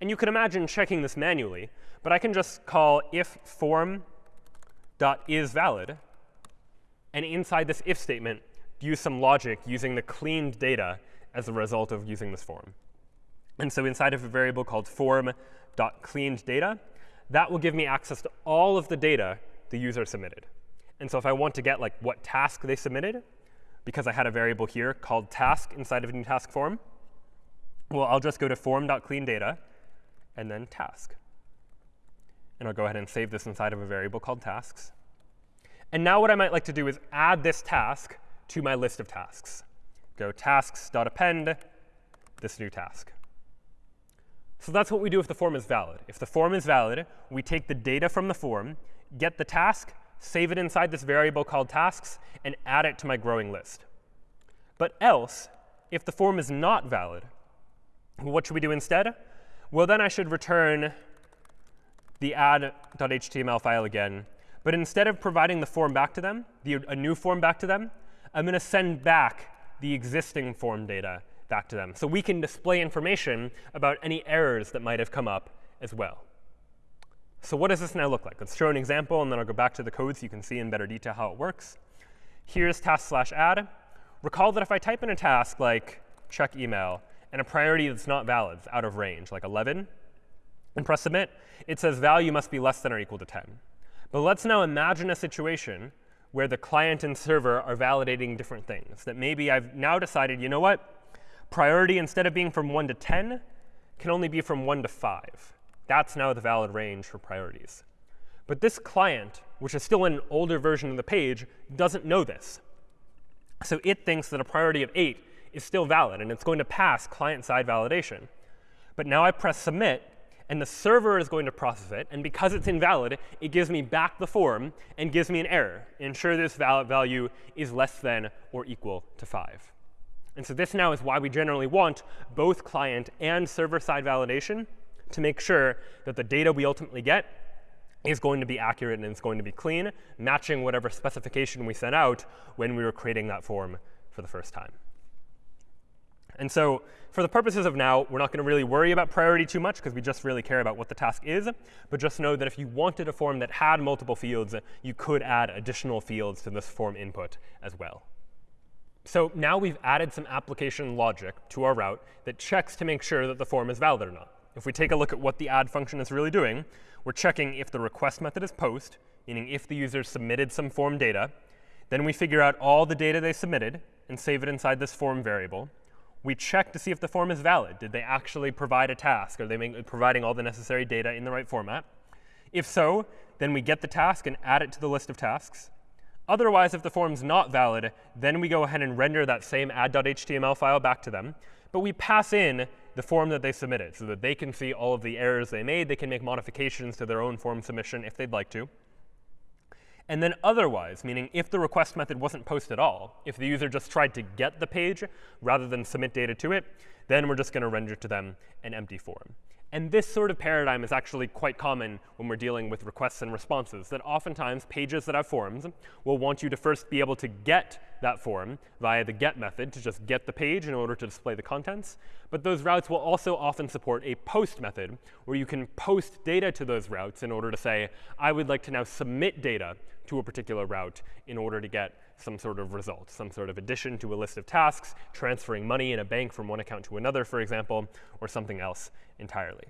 And you can imagine checking this manually, but I can just call if form.isValid, and inside this if statement, use some logic using the cleaned data as a result of using this form. And so inside of a variable called form.cleanedData, that will give me access to all of the data the user submitted. And so if I want to get like what task they submitted, because I had a variable here called task inside of a new task form, well, I'll just go to form.cleanData and then task. And I'll go ahead and save this inside of a variable called tasks. And now what I might like to do is add this task to my list of tasks. Go tasks.append this new task. So that's what we do if the form is valid. If the form is valid, we take the data from the form, get the task, save it inside this variable called tasks, and add it to my growing list. But else, if the form is not valid, what should we do instead? Well, then I should return the add.html file again. But instead of providing the form back to them, the, a new form back to them, I'm going to send back the existing form data back to them. So we can display information about any errors that might have come up as well. So what does this now look like? Let's show an example, and then I'll go back to the code so you can see in better detail how it works. Here's task slash add. Recall that if I type in a task like check email and a priority that's not valid, it's out of range, like 11, and press submit, it says value must be less than or equal to 10. But let's now imagine a situation where the client and server are validating different things. That maybe I've now decided, you know what? Priority, instead of being from 1 to 10, can only be from 1 to 5. That's now the valid range for priorities. But this client, which is still in an older version of the page, doesn't know this. So it thinks that a priority of 8 is still valid, and it's going to pass client-side validation. But now I press submit, and the server is going to process it. And because it's invalid, it gives me back the form and gives me an error. Ensure this value is less than or equal to 5. And so this now is why we generally want both client and server-side validation to make sure that the data we ultimately get is going to be accurate and it's going to be clean, matching whatever specification we sent out when we were creating that form for the first time. And so for the purposes of now, we're not going to really worry about priority too much because we just really care about what the task is. But just know that if you wanted a form that had multiple fields, you could add additional fields to this form input as well. So now we've added some application logic to our route that checks to make sure that the form is valid or not. If we take a look at what the add function is really doing, we're checking if the request method is post, meaning if the user submitted some form data. Then we figure out all the data they submitted and save it inside this form variable. We check to see if the form is valid. Did they actually provide a task? Are they providing all the necessary data in the right format? If so, then we get the task and add it to the list of tasks. Otherwise, if the form's not valid, then we go ahead and render that same add.html file back to them. But we pass in the form that they submitted so that they can see all of the errors they made. They can make modifications to their own form submission if they'd like to. And then otherwise, meaning if the request method wasn't post at all, if the user just tried to get the page rather than submit data to it, then we're just going to render to them an empty form. And this sort of paradigm is actually quite common when we're dealing with requests and responses, that oftentimes pages that have forms will want you to first be able to get that form via the get method to just get the page in order to display the contents. But those routes will also often support a post method, where you can post data to those routes in order to say, I would like to now submit data to a particular route in order to get some sort of result, some sort of addition to a list of tasks, transferring money in a bank from one account to another, for example, or something else entirely.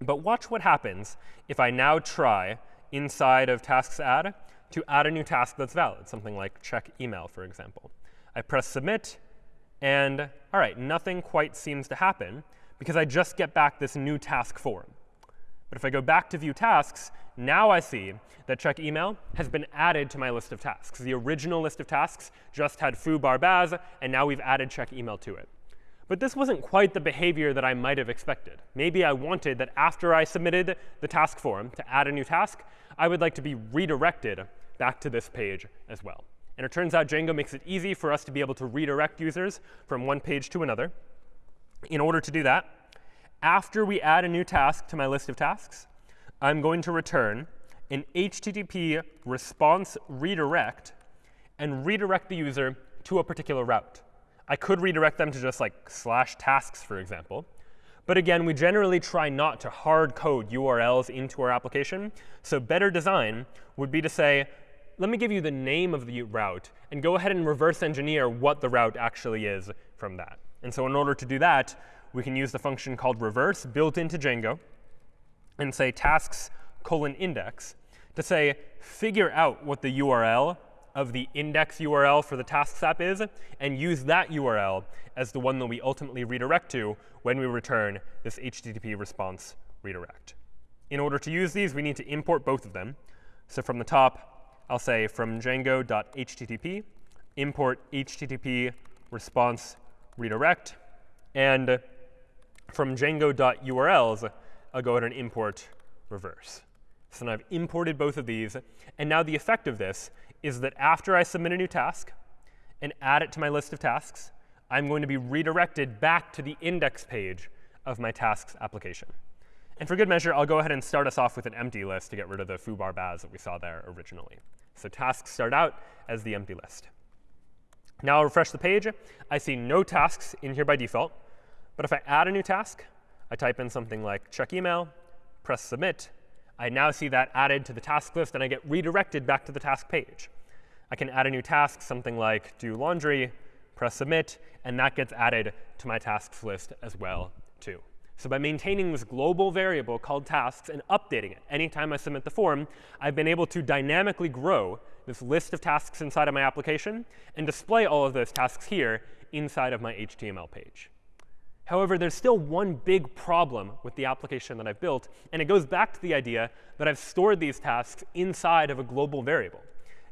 But watch what happens if I now try inside of tasks add to add a new task that's valid, something like check email, for example. I press submit, and all right, nothing quite seems to happen because I just get back this new task form. But if I go back to view tasks, now I see that check email has been added to my list of tasks. The original list of tasks just had foo bar baz, and now we've added check email to it. But this wasn't quite the behavior that I might have expected. Maybe I wanted that after I submitted the task form to add a new task, I would like to be redirected back to this page as well. And it turns out Django makes it easy for us to be able to redirect users from one page to another. In order to do that, after we add a new task to my list of tasks, I'm going to return an HTTP response redirect and redirect the user to a particular route. I could redirect them to just like slash tasks, for example. But again, we generally try not to hard code URLs into our application. So better design would be to say, let me give you the name of the route, and go ahead and reverse engineer what the route actually is from that. And so in order to do that, we can use the function called reverse built into Django and say tasks colon index to say figure out what the URL of the index URL for the tasks app is, and use that URL as the one that we ultimately redirect to when we return this HTTP response redirect. In order to use these, we need to import both of them. So from the top, I'll say from django.http, import HTTP response redirect. And from django.urls, I'll go ahead and import reverse. So now I've imported both of these. And now the effect of this is that after I submit a new task and add it to my list of tasks, I'm going to be redirected back to the index page of my tasks application. And for good measure, I'll go ahead and start us off with an empty list to get rid of the foobar baz that we saw there originally. So tasks start out as the empty list. Now I'll refresh the page. I see no tasks in here by default. But if I add a new task, I type in something like check email, press submit, I now see that added to the task list, and I get redirected back to the task page. I can add a new task, something like do laundry, press submit, and that gets added to my tasks list as well, too. So by maintaining this global variable called tasks and updating it anytime I submit the form, I've been able to dynamically grow this list of tasks inside of my application and display all of those tasks here inside of my HTML page. However, there's still one big problem with the application that I've built, and it goes back to the idea that I've stored these tasks inside of a global variable.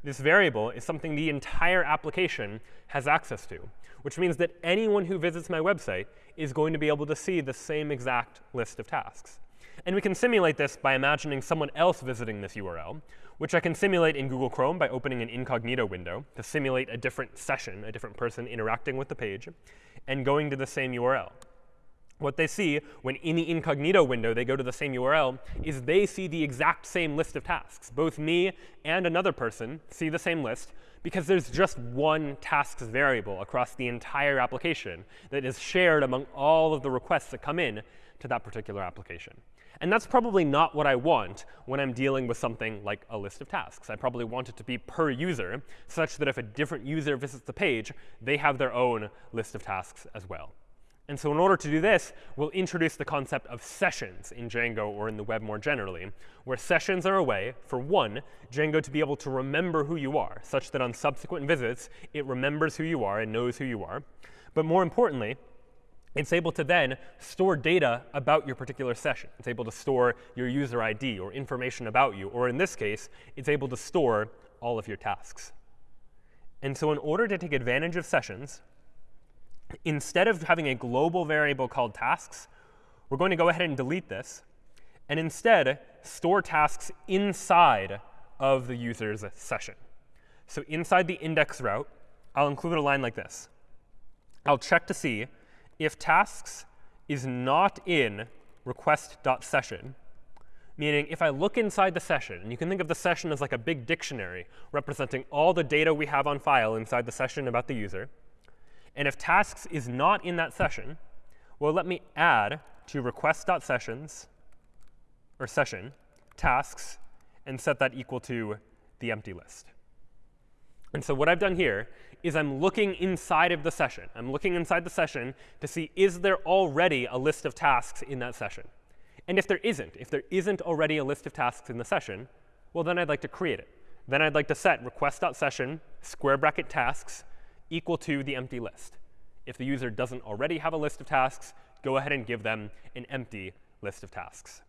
This variable is something the entire application has access to, which means that anyone who visits my website is going to be able to see the same exact list of tasks. And we can simulate this by imagining someone else visiting this URL, which I can simulate in Google Chrome by opening an incognito window to simulate a different session, a different person interacting with the page, and going to the same URL what they see when in the incognito window they go to the same URL is they see the exact same list of tasks. Both me and another person see the same list because there's just one tasks variable across the entire application that is shared among all of the requests that come in to that particular application. And that's probably not what I want when I'm dealing with something like a list of tasks. I probably want it to be per user, such that if a different user visits the page, they have their own list of tasks as well. And so in order to do this, we'll introduce the concept of sessions in Django or in the web more generally, where sessions are a way, for one, Django to be able to remember who you are, such that on subsequent visits, it remembers who you are and knows who you are. But more importantly, it's able to then store data about your particular session. It's able to store your user ID or information about you. Or in this case, it's able to store all of your tasks. And so in order to take advantage of sessions, instead of having a global variable called tasks, we're going to go ahead and delete this, and instead store tasks inside of the user's session. So inside the index route, I'll include a line like this. I'll check to see if tasks is not in request.session, meaning if I look inside the session, and you can think of the session as like a big dictionary representing all the data we have on file inside the session about the user, and if tasks is not in that session, well, let me add to request.sessions, or session, tasks, and set that equal to the empty list. And so what I've done here is I'm looking inside of the session. I'm looking inside the session to see is there already a list of tasks in that session. And if there isn't, if there isn't already a list of tasks in the session, well, then I'd like to create it. Then I'd like to set request.session square bracket tasks equal to the empty list. If the user doesn't already have a list of tasks, go ahead and give them an empty list of tasks.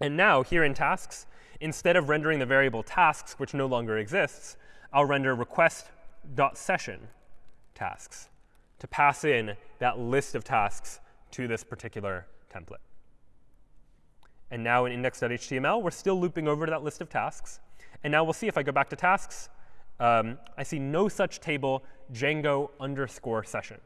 And now, here in tasks, instead of rendering the variable tasks, which no longer exists, I'll render request.session tasks to pass in that list of tasks to this particular template. And now in index.html, we're still looping over to that list of tasks. And now we'll see if I go back to tasks, um, I see no such table Django underscore session.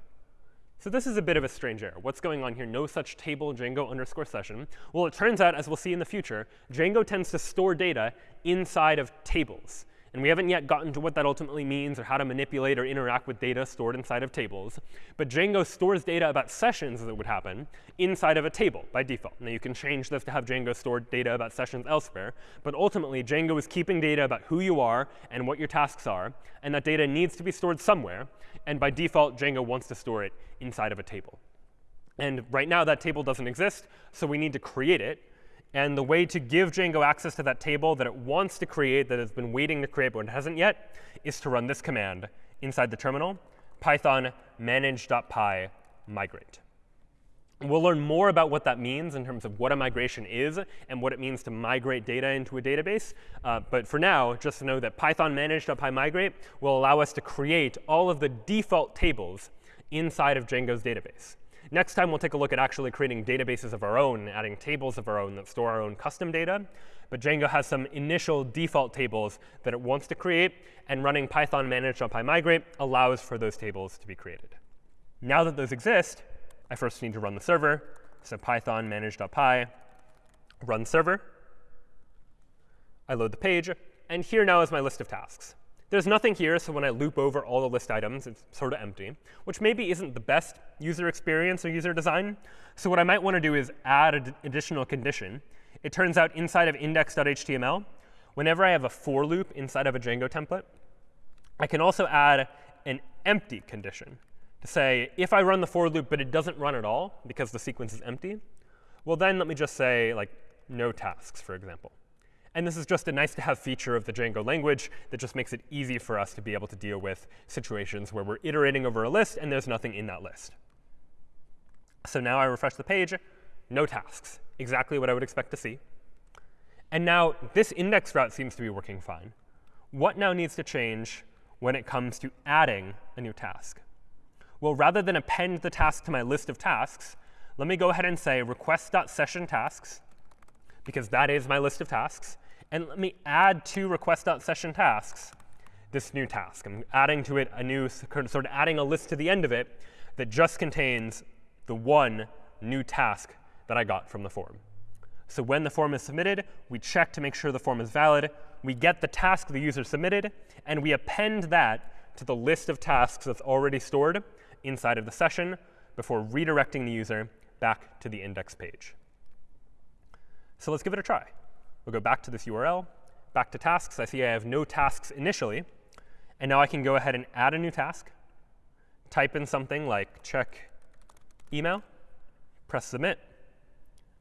So this is a bit of a strange error. What's going on here? No such table Django underscore session. Well, it turns out, as we'll see in the future, Django tends to store data inside of tables. And we haven't yet gotten to what that ultimately means or how to manipulate or interact with data stored inside of tables. But Django stores data about sessions that would happen inside of a table by default. Now, you can change this to have Django store data about sessions elsewhere. But ultimately, Django is keeping data about who you are and what your tasks are. And that data needs to be stored somewhere. And by default, Django wants to store it inside of a table. And right now, that table doesn't exist. So we need to create it. And the way to give Django access to that table that it wants to create, that it's been waiting to create but it hasn't yet, is to run this command inside the terminal, python manage.py migrate. We'll learn more about what that means in terms of what a migration is and what it means to migrate data into a database. Uh, but for now, just know that python manage.pymigrate will allow us to create all of the default tables inside of Django's database. Next time, we'll take a look at actually creating databases of our own, adding tables of our own that store our own custom data. But Django has some initial default tables that it wants to create, and running python manage.pymigrate allows for those tables to be created. Now that those exist, I first need to run the server. So python manage.py run server. I load the page. And here now is my list of tasks. There's nothing here, so when I loop over all the list items, it's sort of empty, which maybe isn't the best user experience or user design. So what I might want to do is add an additional condition. It turns out inside of index.html, whenever I have a for loop inside of a Django template, I can also add an empty condition to say, if I run the for loop, but it doesn't run at all because the sequence is empty, well, then let me just say, like, no tasks, for example. And this is just a nice to have feature of the Django language that just makes it easy for us to be able to deal with situations where we're iterating over a list and there's nothing in that list. So now I refresh the page, no tasks, exactly what I would expect to see. And now this index route seems to be working fine. What now needs to change when it comes to adding a new task? Well, rather than append the task to my list of tasks, let me go ahead and say request.sessionTasks, because that is my list of tasks. And let me add to request.sessionTasks this new task. I'm adding to it a new, sort of adding a list to the end of it that just contains the one new task that I got from the form. So when the form is submitted, we check to make sure the form is valid. We get the task the user submitted, and we append that to the list of tasks that's already stored inside of the session before redirecting the user back to the index page. So let's give it a try. We'll go back to this URL, back to tasks. I see I have no tasks initially. And now I can go ahead and add a new task, type in something like check email, press submit.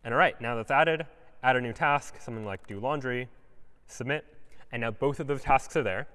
And all right, now that's added, add a new task, something like do laundry, submit. And now both of those tasks are there.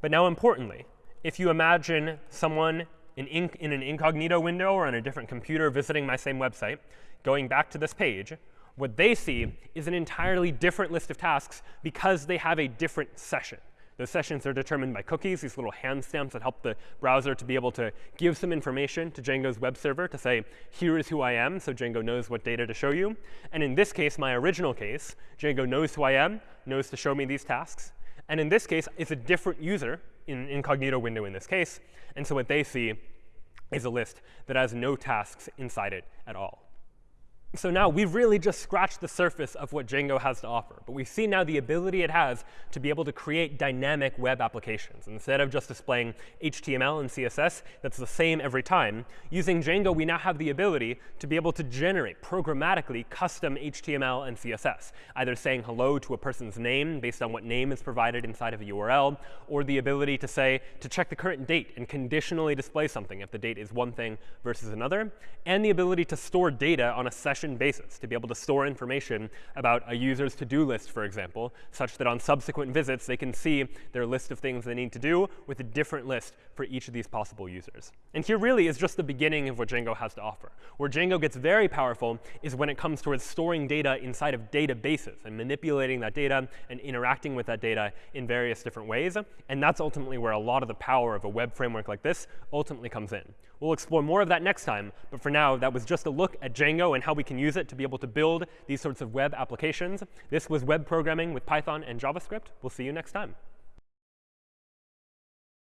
But now importantly, if you imagine someone in, in an incognito window or on a different computer visiting my same website, going back to this page, what they see is an entirely different list of tasks because they have a different session. Those sessions are determined by cookies, these little hand stamps that help the browser to be able to give some information to Django's web server to say, here is who I am, so Django knows what data to show you. And in this case, my original case, Django knows who I am, knows to show me these tasks. And in this case, it's a different user in incognito window in this case. And so what they see is a list that has no tasks inside it at all. So now we've really just scratched the surface of what Django has to offer. But we've seen now the ability it has to be able to create dynamic web applications. Instead of just displaying HTML and CSS that's the same every time, using Django, we now have the ability to be able to generate programmatically custom HTML and CSS, either saying hello to a person's name based on what name is provided inside of a URL, or the ability to say to check the current date and conditionally display something if the date is one thing versus another, and the ability to store data on a session session basis, to be able to store information about a user's to-do list, for example, such that on subsequent visits they can see their list of things they need to do with a different list for each of these possible users. And here really is just the beginning of what Django has to offer. Where Django gets very powerful is when it comes towards storing data inside of databases and manipulating that data and interacting with that data in various different ways. And that's ultimately where a lot of the power of a web framework like this ultimately comes in. We'll explore more of that next time. But for now, that was just a look at Django and how we can use it to be able to build these sorts of web applications. This was web programming with Python and JavaScript. We'll see you next time.